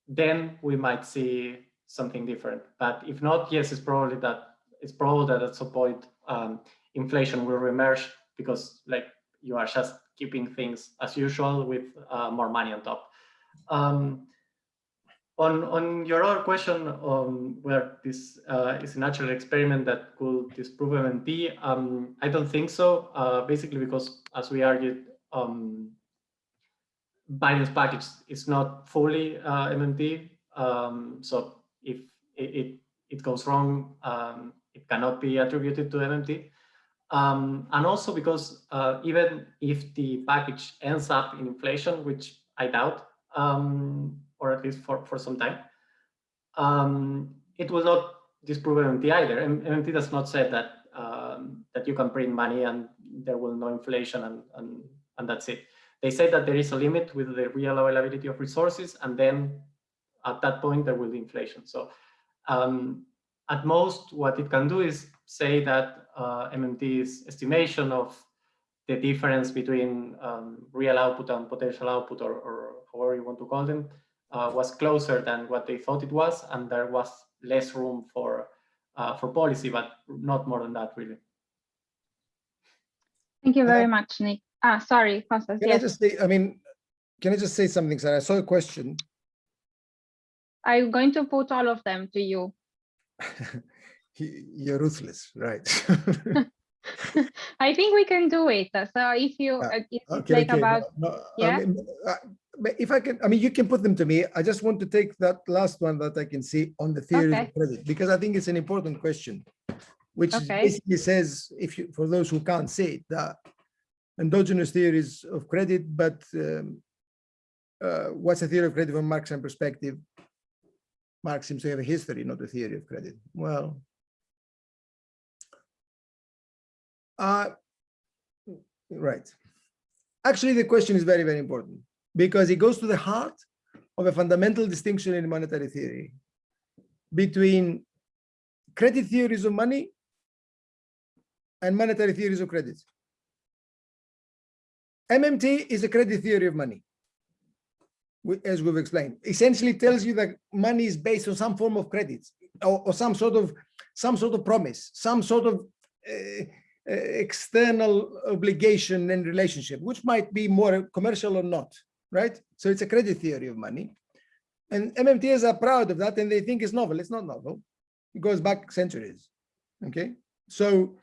then we might see something different. But if not, yes, it's probably that it's probable that at some point um, inflation will reemerge because like you are just keeping things as usual with uh, more money on top. Um, on, on your other question on whether this uh, is a natural experiment that could disprove MMT, um, I don't think so, uh, basically because as we argued, um, Biden's package is not fully uh, MMT. Um, so if it, it, it goes wrong, um, it cannot be attributed to MMT. Um, and also because uh, even if the package ends up in inflation, which I doubt, um, or at least for, for some time, um, it will not disprove MMT either. MMT does not say that um, that you can print money and there will no inflation and, and, and that's it. They say that there is a limit with the real availability of resources and then at that point there will be inflation. So um, at most what it can do is say that uh, MMT's estimation of the difference between um, real output and potential output or, or however you want to call them uh, was closer than what they thought it was and there was less room for uh, for policy but not more than that really thank you very much nick ah sorry Kostas, Can yes I just say, I mean, can I just say something, Sarah? I saw a question. i'm going to put all of them to you <laughs> He- You're ruthless, right? <laughs> i think we can do it so if you Ah, uh, it's Okay, like okay, about no, I yeah? mean, uh, but If I can, I mean, you can put them to me. I just want to take that last one that I can see on the theory Okay. of credit, because I think it's an important question. Which Okay. basically says, if you, for those who can't see it, that endogenous theories of credit, but um, uh, what's a theory of credit from Marxian perspective? Marx seems to have a history, not a theory of credit. Well, uh, right. Actually, the question is very, very important because it goes to the heart of a fundamental distinction in monetary theory between credit theories of money and monetary theories of credit. MMT is a credit theory of money, as we've explained. Essentially tells you that money is based on some form of credit or, or some sort of some sort of promise, some sort of uh, Uh, external obligation and relationship, which might be more commercial or not, right? So it's a credit theory of money. And MMTs are proud of that and they think it's novel. It's not novel. It goes back centuries. Okay. So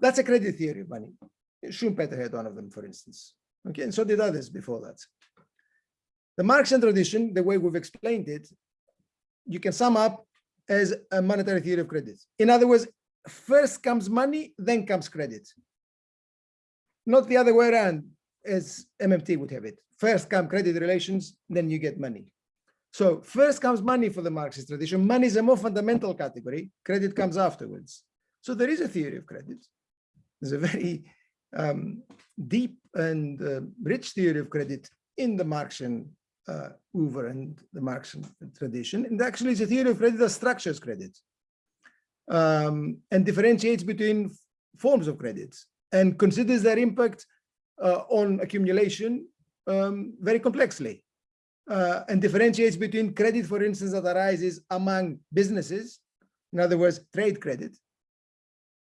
that's a credit theory of money. Schumpeter had one of them, for instance. Okay. And so did others before that. The Marxian tradition, the way we've explained it, you can sum up as a monetary theory of credit. In other words, first comes money, then comes credit. Not the other way around as MMT would have it. First come credit relations, then you get money. So first comes money for the Marxist tradition. Money is a more fundamental category. Credit comes afterwards. So there is a theory of credit. There's a very um, deep and uh, rich theory of credit in the Marxian uh, Hoover and the Marxian tradition. And actually it's a theory of credit that structures credit um, and differentiates between forms of credits and considers their impact uh, on accumulation um, very complexly uh, and differentiates between credit, for instance, that arises among businesses, in other words, trade credit,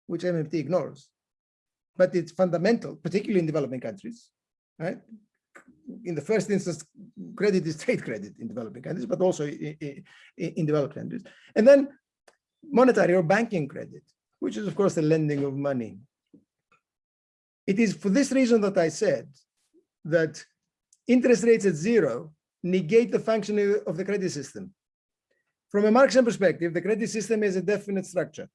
which MMT ignores, but it's fundamental, particularly in developing countries, right? In the first instance, credit is trade credit in developing countries, but also in, in, in developed countries. And then monetary or banking credit, which is of course the lending of money. It is for this reason that I said that interest rates at zero negate the functioning of the credit system. From a Marxian perspective, the credit system is a definite structure.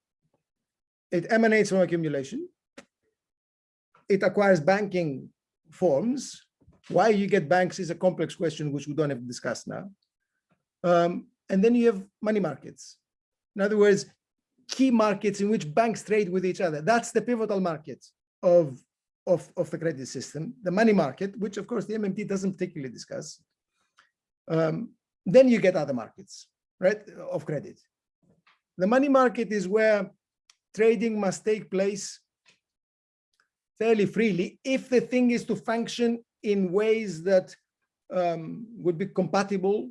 It emanates from accumulation. It acquires banking forms. Why you get banks is a complex question, which we don't have to discuss now. Um, and then you have money markets. In other words, key markets in which banks trade with each other. That's the pivotal market of, of, of the credit system, the money market, which of course the MMT doesn't particularly discuss. Um, then you get other markets, right, of credit. The money market is where trading must take place fairly freely if the thing is to function in ways that um, would be compatible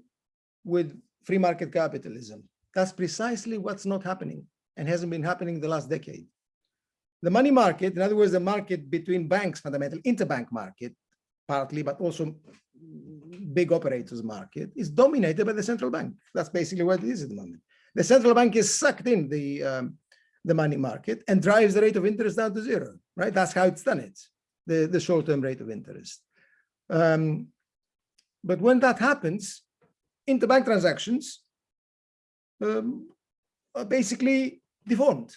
with free market capitalism. That's precisely what's not happening and hasn't been happening the last decade. The money market, in other words, the market between banks, fundamental interbank market, partly, but also big operators market is dominated by the central bank. That's basically what it is at the moment. The central bank is sucked in the um, the money market and drives the rate of interest down to zero, right? That's how it's done it, the, the short-term rate of interest. Um, but when that happens, interbank transactions um, basically deformed.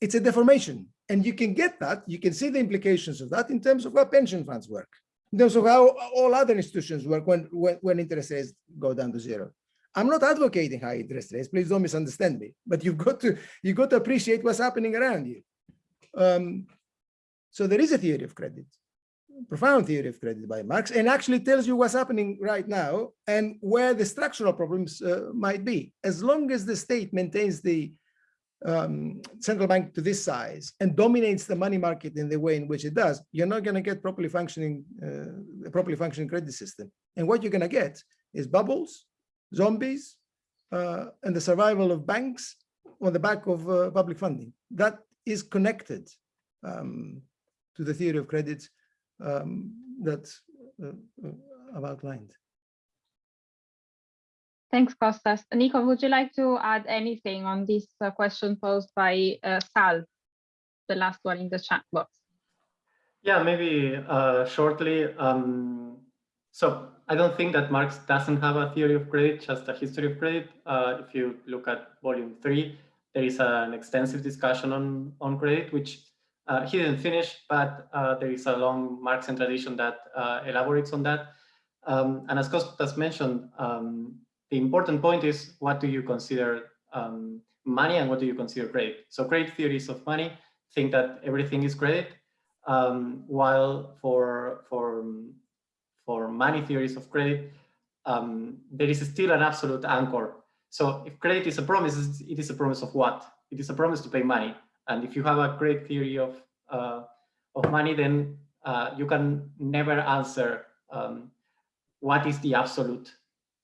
It's a deformation. And you can get that, you can see the implications of that in terms of how pension funds work in terms of how all other institutions work when, when, when interest rates go down to zero. I'm not advocating high interest rates, please don't misunderstand me, but you've got to, you've got to appreciate what's happening around you. Um, so there is a theory of credit, profound theory of credit by Marx, and actually tells you what's happening right now and where the structural problems uh, might be. As long as the state maintains the um, central bank to this size and dominates the money market in the way in which it does, you're not going to get properly functioning, uh, properly functioning credit system. And what you're going to get is bubbles, zombies, uh, and the survival of banks on the back of uh, public funding. That is connected um, to the theory of credit um, that uh, uh, I've outlined. Thanks, Kostas. Nico, would you like to add anything on this uh, question posed by uh, Sal, the last one in the chat box? Yeah, maybe uh, shortly. Um, so I don't think that Marx doesn't have a theory of credit, just a history of credit. Uh, if you look at volume three, there is an extensive discussion on, on credit, which uh, he didn't finish, but uh, there is a long Marxian tradition that elaborates on that. Um, and as Kostas mentioned, um, the important point is what do you consider um, money and what do you consider credit? So credit theories of money think that everything is credit, um, while for for for money theories of credit, um, there is still an absolute anchor. So if credit is a promise, it is a promise of what? It is a promise to pay money. And if you have a great theory of uh, of money, then uh, you can never answer um, what is the absolute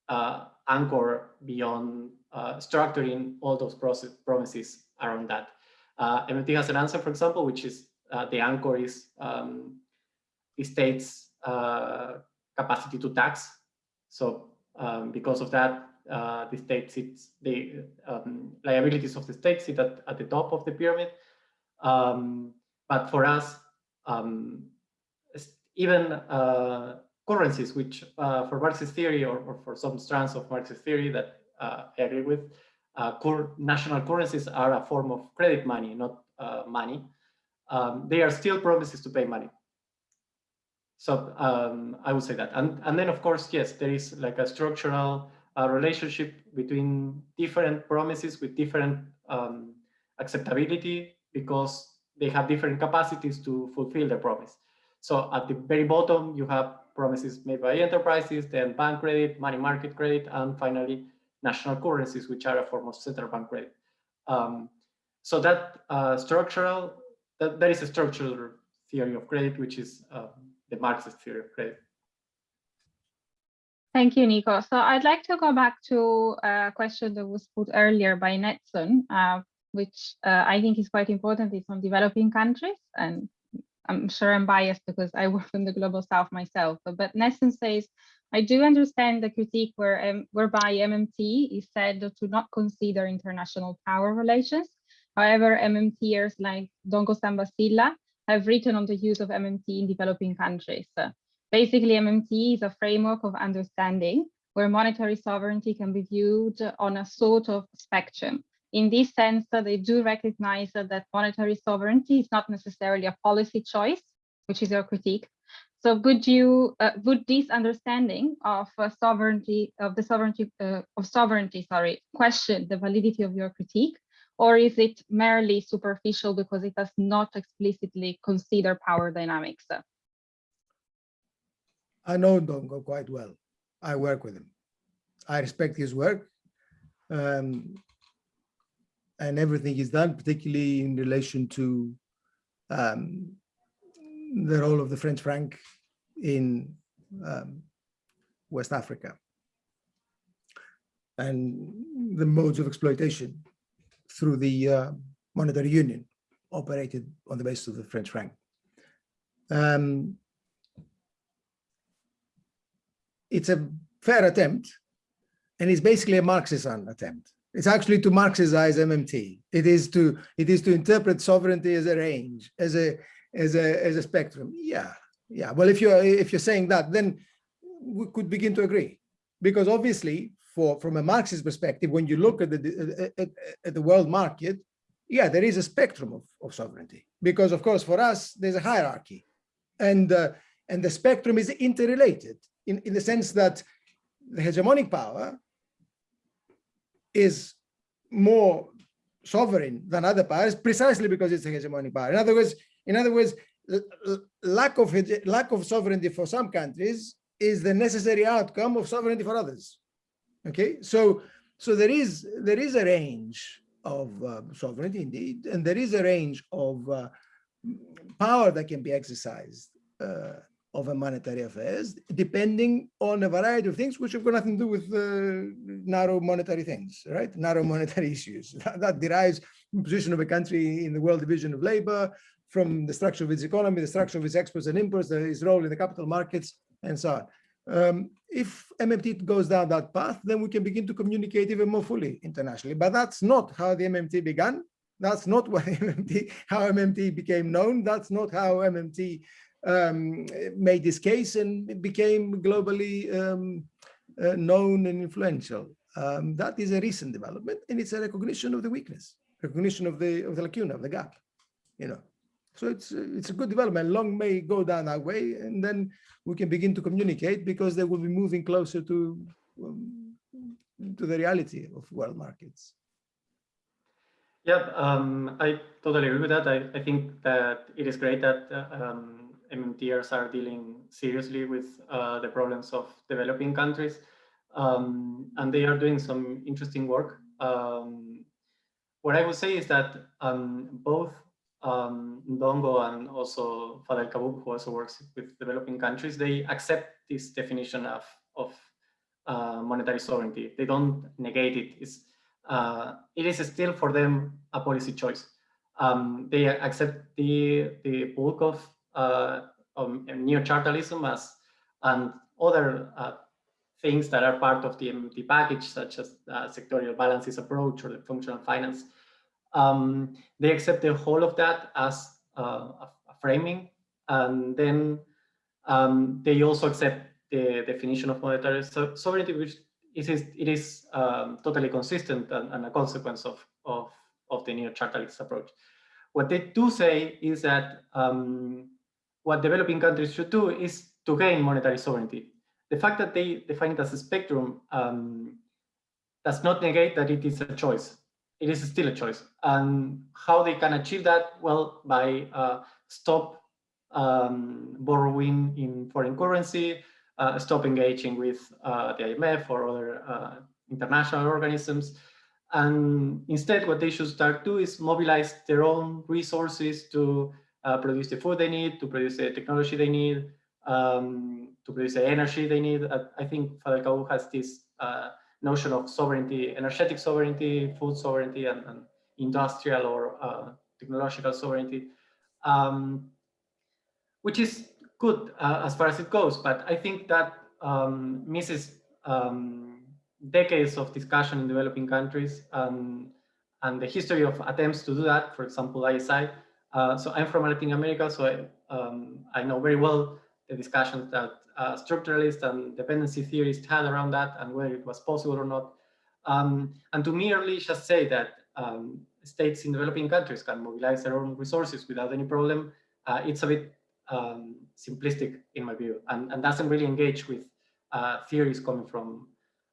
uh, anchor beyond uh, structuring all those process, promises around that. Uh, MMT has an answer, for example, which is uh, the anchor is um, the state's capacity to tax. So um, because of that, uh, the state sits, the um, liabilities of the state sit at, at the top of the pyramid. Um, but for us, um, even uh, currencies, which uh, for Marxist theory or, or, for some strands of Marxist theory that uh, I agree with, uh, national currencies are a form of credit money, not money. Um, they are still promises to pay money. So um, I would say that. And, and then, of course, yes, there is like a structural a relationship between different promises with different um, acceptability because they have different capacities to fulfill their promise. So at the very bottom, you have promises made by enterprises, then bank credit, money market credit, and finally national currencies, which are a form of central bank credit. Um, so that uh, structural, that, that is a structural theory of credit, which is uh, the Marxist theory of credit. Thank you, Nico. So I'd like to go back to a question that was put earlier by Netson, uh, which uh, I think is quite important. It's on developing countries, and I'm sure I'm biased because I <laughs> work in the global south myself. But, but Netson says, I do understand the critique where, um, whereby MMT is said to not consider international power relations. However, MMTers like Ndongo Samba Sylla have written on the use of MMT in developing countries. Basically, MMT is a framework of understanding where monetary sovereignty can be viewed on a sort of spectrum. In this sense, they do recognize that monetary sovereignty is not necessarily a policy choice, which is your critique. So would you, uh, would this understanding of uh, sovereignty, of the sovereignty, uh, of sovereignty, sorry, question the validity of your critique? Or is it merely superficial because it does not explicitly consider power dynamics? I know Dongo quite well. I work with him. I respect his work. Um, and everything is done, particularly in relation to um, the role of the French franc in um, West Africa and the modes of exploitation through the uh, monetary union operated on the basis of the French franc. Um, it's a fair attempt and it's basically a Marxist attempt. It's actually to Marxize MMT. It is to it is to interpret sovereignty as a range, as a as a as a spectrum. Yeah, yeah. Well, if you're if you're saying that, then we could begin to agree, because obviously, for from a Marxist perspective, when you look at the at, at the world market, yeah, there is a spectrum of, of sovereignty. Because of course, for us, there's a hierarchy, and uh, and the spectrum is interrelated in in the sense that the hegemonic power is more sovereign than other powers precisely because it's a hegemonic power. In other words, in other words, lack of lack of sovereignty for some countries is the necessary outcome of sovereignty for others. Okay, so so there is there is a range of uh, sovereignty indeed, and there is a range of uh, power that can be exercised uh, of a monetary affairs, depending on a variety of things, which have got nothing to do with uh, narrow monetary things, right? Narrow monetary <laughs> issues. That, that derives from position of a country in the world division of labor, from the structure of its economy, the structure of its exports and imports, its role in the capital markets, and so on. Um, if MMT goes down that path, then we can begin to communicate even more fully internationally. But that's not how the MMT began. That's not <laughs> what MMT, how MMT became known. That's not how MMT um, made this case and became globally um, uh, known and influential. Um, that is a recent development, and it's a recognition of the weakness, recognition of the of the lacuna, of the gap. You know, so it's it's a good development. Long may go down that way, and then we can begin to communicate because they will be moving closer to um, to the reality of world markets. Yeah, um, I totally agree with that. I, I think that it is great that uh, um, MMTers are dealing seriously with uh, the problems of developing countries. Um, and they are doing some interesting work. Um, what I would say is that um, both um, Ndongo and also Fadel Kaboub, who also works with developing countries, they accept this definition of, of uh, monetary sovereignty. They don't negate it. It's, uh, it is still for them a policy choice. Um, they accept the, the bulk of uh, um, neo-chartalism as and other uh, things that are part of the MMT package, such as uh, sectorial balances approach or the functional finance. Um, they accept the whole of that as uh, a, a, framing, and then um, they also accept the definition of monetary so sovereignty, which is, it is um, totally consistent and, and, a consequence of, of, of the neo-chartalist approach. What they do say is that um, what developing countries should do is to gain monetary sovereignty. The fact that they define it as a spectrum um, does not negate that it is a choice. It is still a choice. And how they can achieve that? Well, by uh, stop um, borrowing in foreign currency, uh, stop engaging with uh, the IMF or other uh, international organisms. And instead, what they should start to do is mobilize their own resources to uh, produce the food they need, to produce the technology they need, um, to produce the energy they need. Uh, I think Fadel Kaboub has this uh, notion of sovereignty, energetic sovereignty, food sovereignty, and, and industrial or uh, technological sovereignty, um, which is good uh, as far as it goes. But I think that um, misses um, decades of discussion in developing countries and, and the history of attempts to do that, for example, ISI. Uh, so I'm from Latin America, so I, um, I know very well the discussions that uh, structuralists and dependency theorists had around that and whether it was possible or not. Um, and to merely just say that um, states in developing countries can mobilize their own resources without any problem, uh, it's a bit um, simplistic in my view and, and doesn't really engage with uh, theories coming from,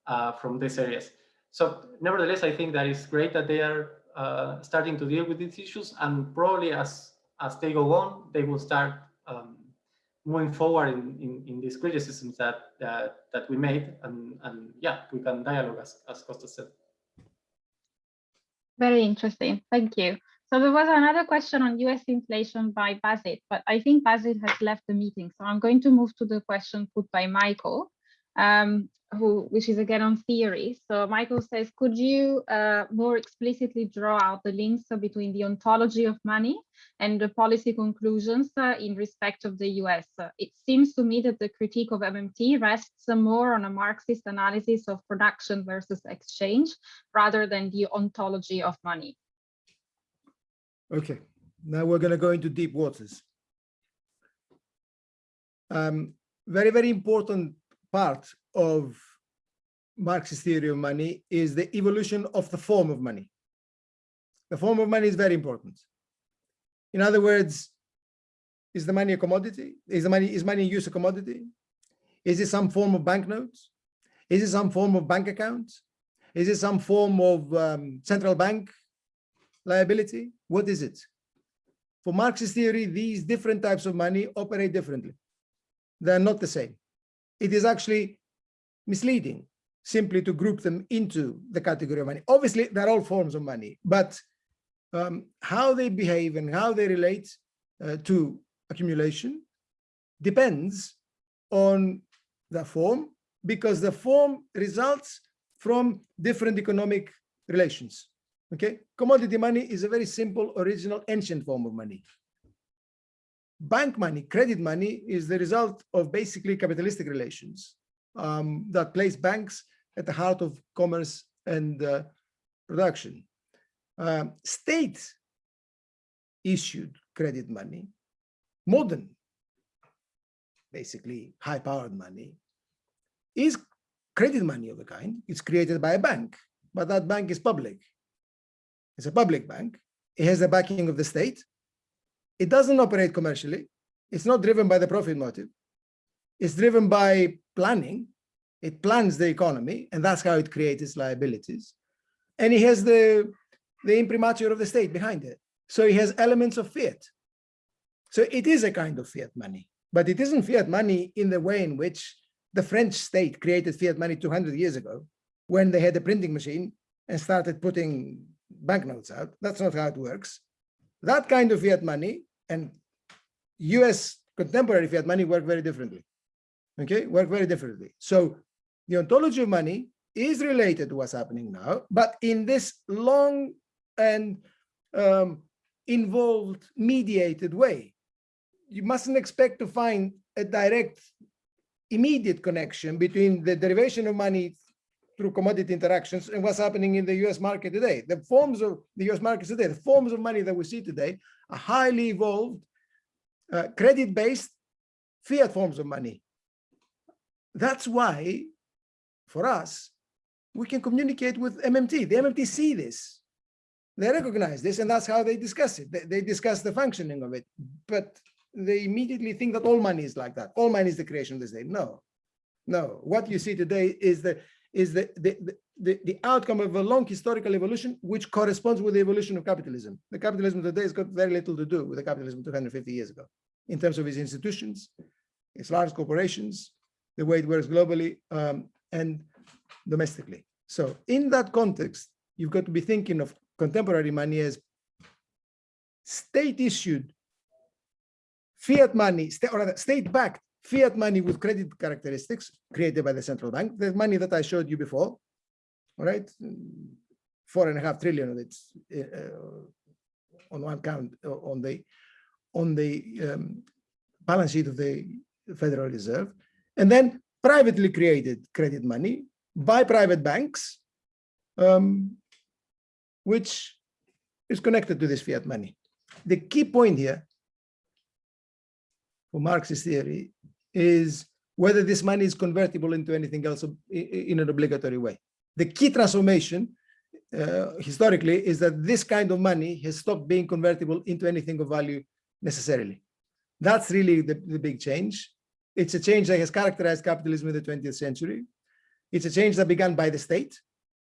uh, from these areas. So nevertheless, I think that it's great that they are uh, starting to deal with these issues and probably as, as they go on, they will start um, moving forward in, in, in these criticisms that, that, that we made and, and yeah, we can dialogue as, as Costa said. Very interesting. Thank you. So there was another question on US inflation by Basit, but I think Basit has left the meeting. So I'm going to move to the question put by Michael, um, who, which is again on theory. So Michael says, could you uh, more explicitly draw out the links between the ontology of money and the policy conclusions uh, in respect of the US? Uh, it seems to me that the critique of MMT rests more on a Marxist analysis of production versus exchange rather than the ontology of money. Okay, now we're going to go into deep waters. Um, very, very important part of Marxist theory of money is the evolution of the form of money. The form of money is very important. In other words, is the money a commodity? Is the money is money use a commodity? Is it some form of banknotes? Is it some form of bank account? Is it some form of um, central bank liability? What is it? For Marxist theory, these different types of money operate differently. They're not the same. It is actually misleading simply to group them into the category of money. Obviously, they're all forms of money, but um, how they behave and how they relate uh, to accumulation depends on the form because the form results from different economic relations. Okay, commodity money is a very simple, original, ancient form of money. Bank money, credit money is the result of basically capitalistic relations um, that place banks at the heart of commerce and uh, production. Uh, state issued credit money, modern, basically high-powered money, is credit money of a kind. It's created by a bank, but that bank is public. It's a public bank. It has the backing of the state. It doesn't operate commercially. It's not driven by the profit motive. It's driven by planning. It plans the economy, and that's how it creates its liabilities. And it has the, the imprimatur of the state behind it. So it has elements of fiat. So it is a kind of fiat money, but it isn't fiat money in the way in which the French state created fiat money 200 years ago when they had a printing machine and started putting banknotes out. That's not how it works. That kind of fiat money and US contemporary fiat money work very differently. Okay, work very differently. So the ontology of money is related to what's happening now, but in this long and um, involved, mediated way. You mustn't expect to find a direct, immediate connection between the derivation of money through commodity interactions and what's happening in the US market today. The forms of the US market today, the forms of money that we see today are highly evolved, uh, credit-based fiat forms of money. That's why, for us, we can communicate with MMT. The MMT see this. They recognize this, and that's how they discuss it. They, they discuss the functioning of it, but they immediately think that all money is like that. All money is the creation of the state. No, no. What you see today is the is the, the, the, the, outcome of a long historical evolution, which corresponds with the evolution of capitalism. The capitalism today has got very little to do with the capitalism 250 years ago, in terms of its institutions, its large corporations, the way it works globally um, and domestically. So in that context, you've got to be thinking of contemporary money as state issued fiat money, or state backed fiat money with credit characteristics created by the central bank, the money that I showed you before, all right, four and a half trillion of it uh, on one count uh, on the on the um, balance sheet of the Federal Reserve, and then privately created credit money by private banks, um, which is connected to this fiat money. The key point here for Marxist theory is whether this money is convertible into anything else in an obligatory way. The key transformation uh, historically is that this kind of money has stopped being convertible into anything of value necessarily. That's really the, the big change. It's a change that has characterized capitalism in the 20th century. It's a change that began by the state.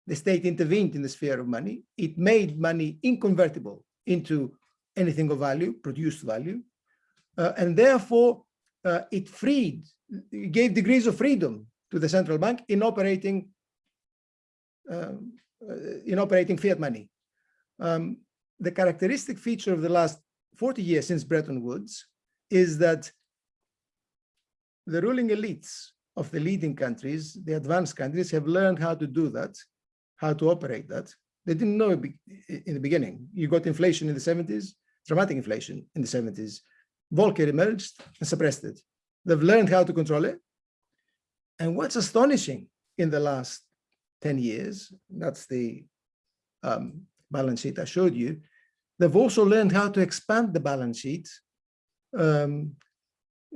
The state intervened in the sphere of money. It made money inconvertible into anything of value, produced value. Uh, and therefore, uh, it freed, gave degrees of freedom to the central bank in operating um, uh, in operating fiat money. Um, the characteristic feature of the last 40 years since Bretton Woods is that the ruling elites of the leading countries, the advanced countries, have learned how to do that, how to operate that. They didn't know in the beginning. You got inflation in the 70s, dramatic inflation in the 70s. Volcker emerged and suppressed it. They've learned how to control it. And what's astonishing in the last 10 years, that's the um, balance sheet I showed you, they've also learned how to expand the balance sheet um,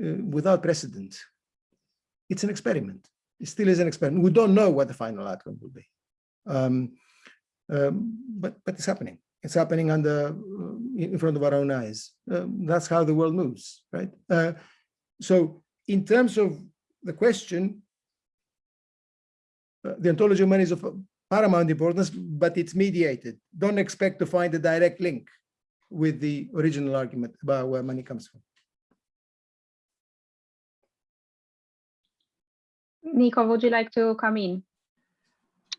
uh, without precedent. It's an experiment. It still is an experiment. We don't know what the final outcome will be. Um, um but, but it's happening. It's happening under uh, in front of our own eyes. Um, that's how the world moves, right? Uh, so in terms of the question, uh, the ontology of money is of paramount importance, but it's mediated. Don't expect to find a direct link with the original argument about where money comes from. Nico, would you like to come in?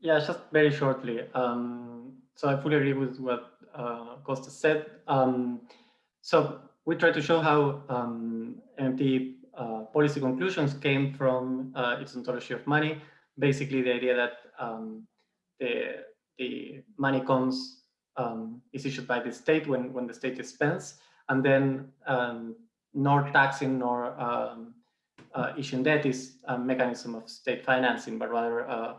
Yeah, just very shortly. Um, so I fully agree with what uh, Costa said. Um, so we try to show how um, uh, policy conclusions came from uh, its ontology of money. Basically, the idea that um, the the money comes um, is issued by the state when when the state is spends, and then um, nor taxing nor um, uh, issuing debt is a mechanism of state financing, but rather uh,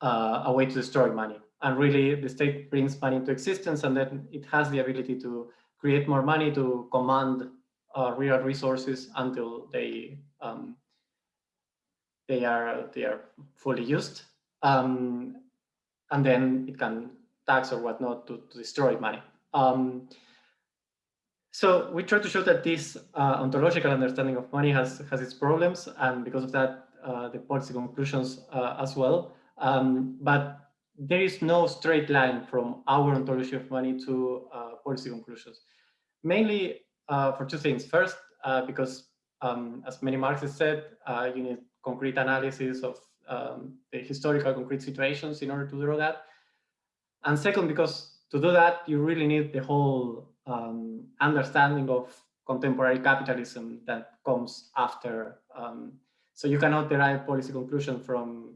uh, a way to destroy money. And really, the state brings money into existence, and then it has the ability to create more money to command uh, real resources until they um, they are they are fully used, um, and then it can tax or whatnot to, to destroy money. Um, so we try to show that this uh, ontological understanding of money has has its problems, and because of that, uh, the policy conclusions uh, as well. Um, but there is no straight line from our ontology of money to uh, policy conclusions. Mainly uh, for two things. First, uh, because um, as many Marxists said, uh, you need concrete analysis of um, the historical concrete situations in order to draw that. And second, because to do that, you really need the whole um, understanding of contemporary capitalism that comes after. Um, so you cannot derive policy conclusion from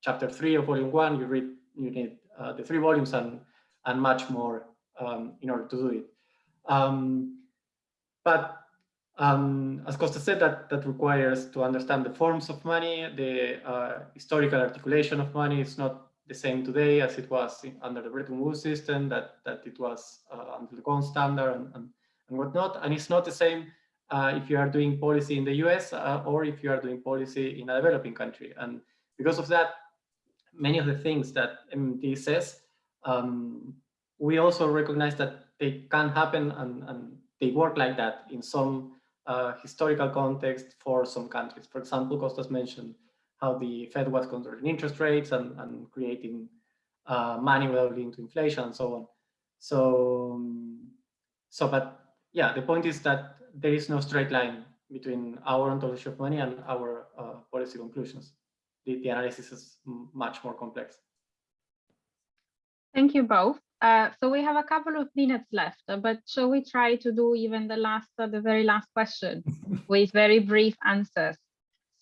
chapter three of volume one. You read, you need uh, the three volumes and and much more um, in order to do it. Um, but um, as Costa said, that, that requires to understand the forms of money, the uh, historical articulation of money is not the same today as it was in, under the Bretton Woods system, that, that it was uh, under the gold standard and, and, and, whatnot. And it's not the same uh, if you are doing policy in the US uh, or if you are doing policy in a developing country. And because of that, many of the things that MMT says, um, we also recognize that they can happen and, and they work like that in some uh, historical context for some countries. For example, Costas mentioned how the Fed was controlling interest rates and, and creating uh, money without leading to inflation and so on. So, so, but yeah, the point is that there is no straight line between our ontology of money and our uh, policy conclusions. The, the analysis is much more complex. Thank you both. Uh, so we have a couple of minutes left, uh, but shall we try to do even the last, uh, the very last question <laughs> with very brief answers?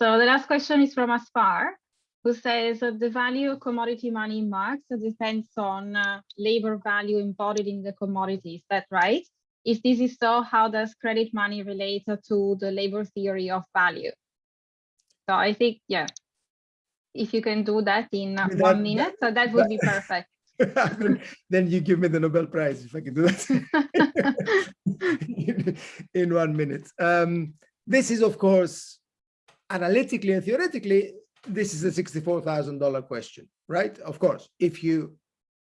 So the last question is from Aspar, who says that the value of commodity money in Marx depends on uh, labor value embodied in the commodity. Is that right? If this is so, how does credit money relate to the labor theory of value? So I think, yeah, if you can do that in That- one minute, so that would be <laughs> perfect. <laughs> then you give me the Nobel Prize if I can do that <laughs> in, in one minute. Um, this is, of course, analytically and theoretically, this is a $64,000 question, right? Of course, if you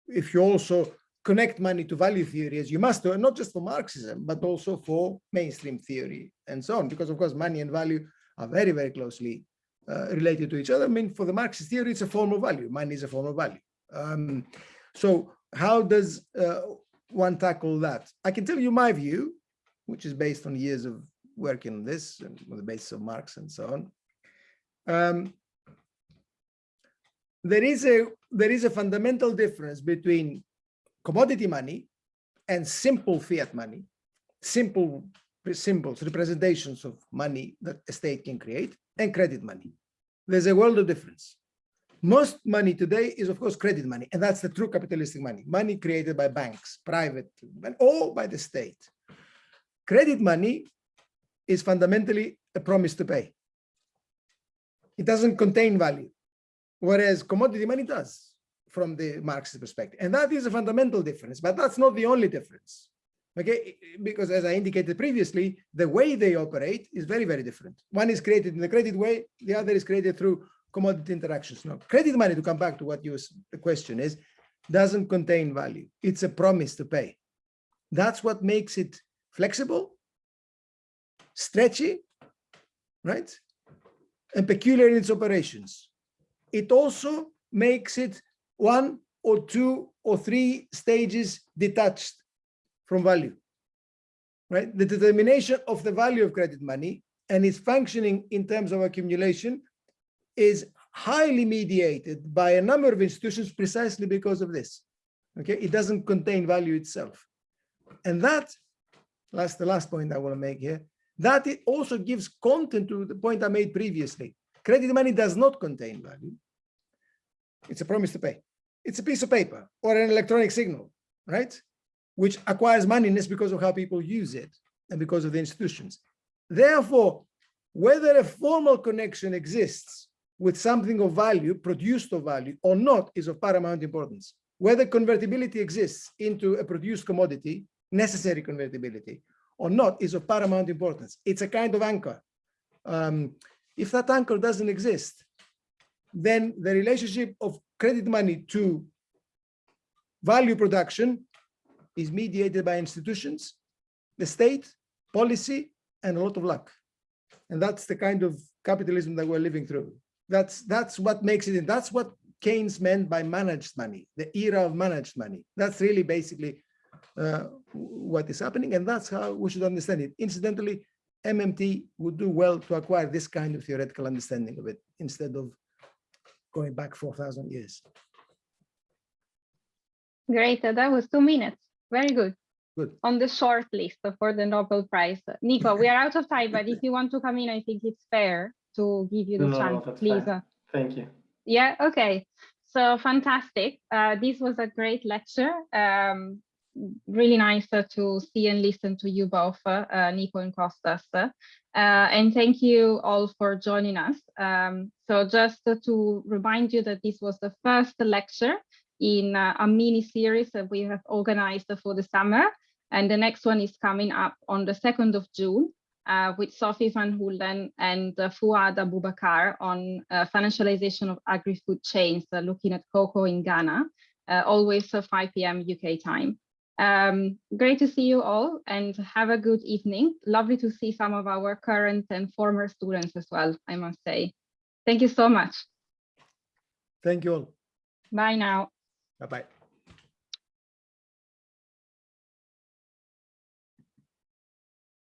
if you also connect money to value theory, as you must do, and not just for Marxism, but also for mainstream theory and so on, because of course, money and value are very, very closely related to each other. I mean, for the Marxist theory, it's a form of value. Money is a form of value. Um, so how does uh, one tackle that? I can tell you my view, which is based on years of working on this and on the basis of Marx and so on. Um, there is a there is a fundamental difference between commodity money and simple fiat money, simple symbols, representations of money that a state can create, and credit money. There's a world of difference. Most money today is of course credit money and that's the true capitalistic money. Money created by banks private or by the state. Credit money is fundamentally a promise to pay. It doesn't contain value whereas commodity money does from the marxist perspective and that is a fundamental difference but that's not the only difference okay because as i indicated previously the way they operate is very very different one is created in the credit way the other is created through commodity interactions. Now, credit money, to come back to what the question is, doesn't contain value. It's a promise to pay. That's what makes it flexible, stretchy, right? And peculiar in its operations. It also makes it one or two or three stages detached from value, right? The determination of the value of credit money and its functioning in terms of accumulation is highly mediated by a number of institutions precisely because of this. Okay, it doesn't contain value itself. And that, that's the last point I want to make here, that it also gives content to the point I made previously. Credit money does not contain value. It's a promise to pay. It's a piece of paper or an electronic signal, right? Which acquires moneyness because of how people use it and because of the institutions. Therefore, whether a formal connection exists with something of value, produced of value or not is of paramount importance. Whether convertibility exists into a produced commodity, necessary convertibility or not is of paramount importance. It's a kind of anchor. Um, if that anchor doesn't exist, then the relationship of credit money to value production is mediated by institutions, the state, policy, and a lot of luck. And that's the kind of capitalism that we're living through. That's that's what makes it. That's what Keynes meant by managed money, the era of managed money. That's really basically uh, what is happening, and that's how we should understand it. Incidentally, MMT would do well to acquire this kind of theoretical understanding of it instead of going back 4,000 years. Great, that was two minutes. Very good. Good. On the short list for the Nobel Prize. Nico, we are out of time, but if you want to come in, I think it's fair to give you the No, chance, that's please. fine. uh, Thank you. Yeah, okay. So fantastic. Uh, this was a great lecture. Um, really nice uh, to see and listen to you both, uh, uh, Nico and Costas. Uh, and thank you all for joining us. Um, so just uh, to remind you that this was the first lecture in a mini series that we have organized for the summer. And the next one is coming up on the 2nd of June uh, with Sophie van Huellen and uh, Fuad Abubakar on uh, financialization of agri-food chains, uh, looking at cocoa in Ghana, uh, always uh, 5 p.m. UK time. Um, great to see you all and have a good evening. Lovely to see some of our current and former students as well, I must say. Thank you so much. Thank you all. Bye now. Bye-bye.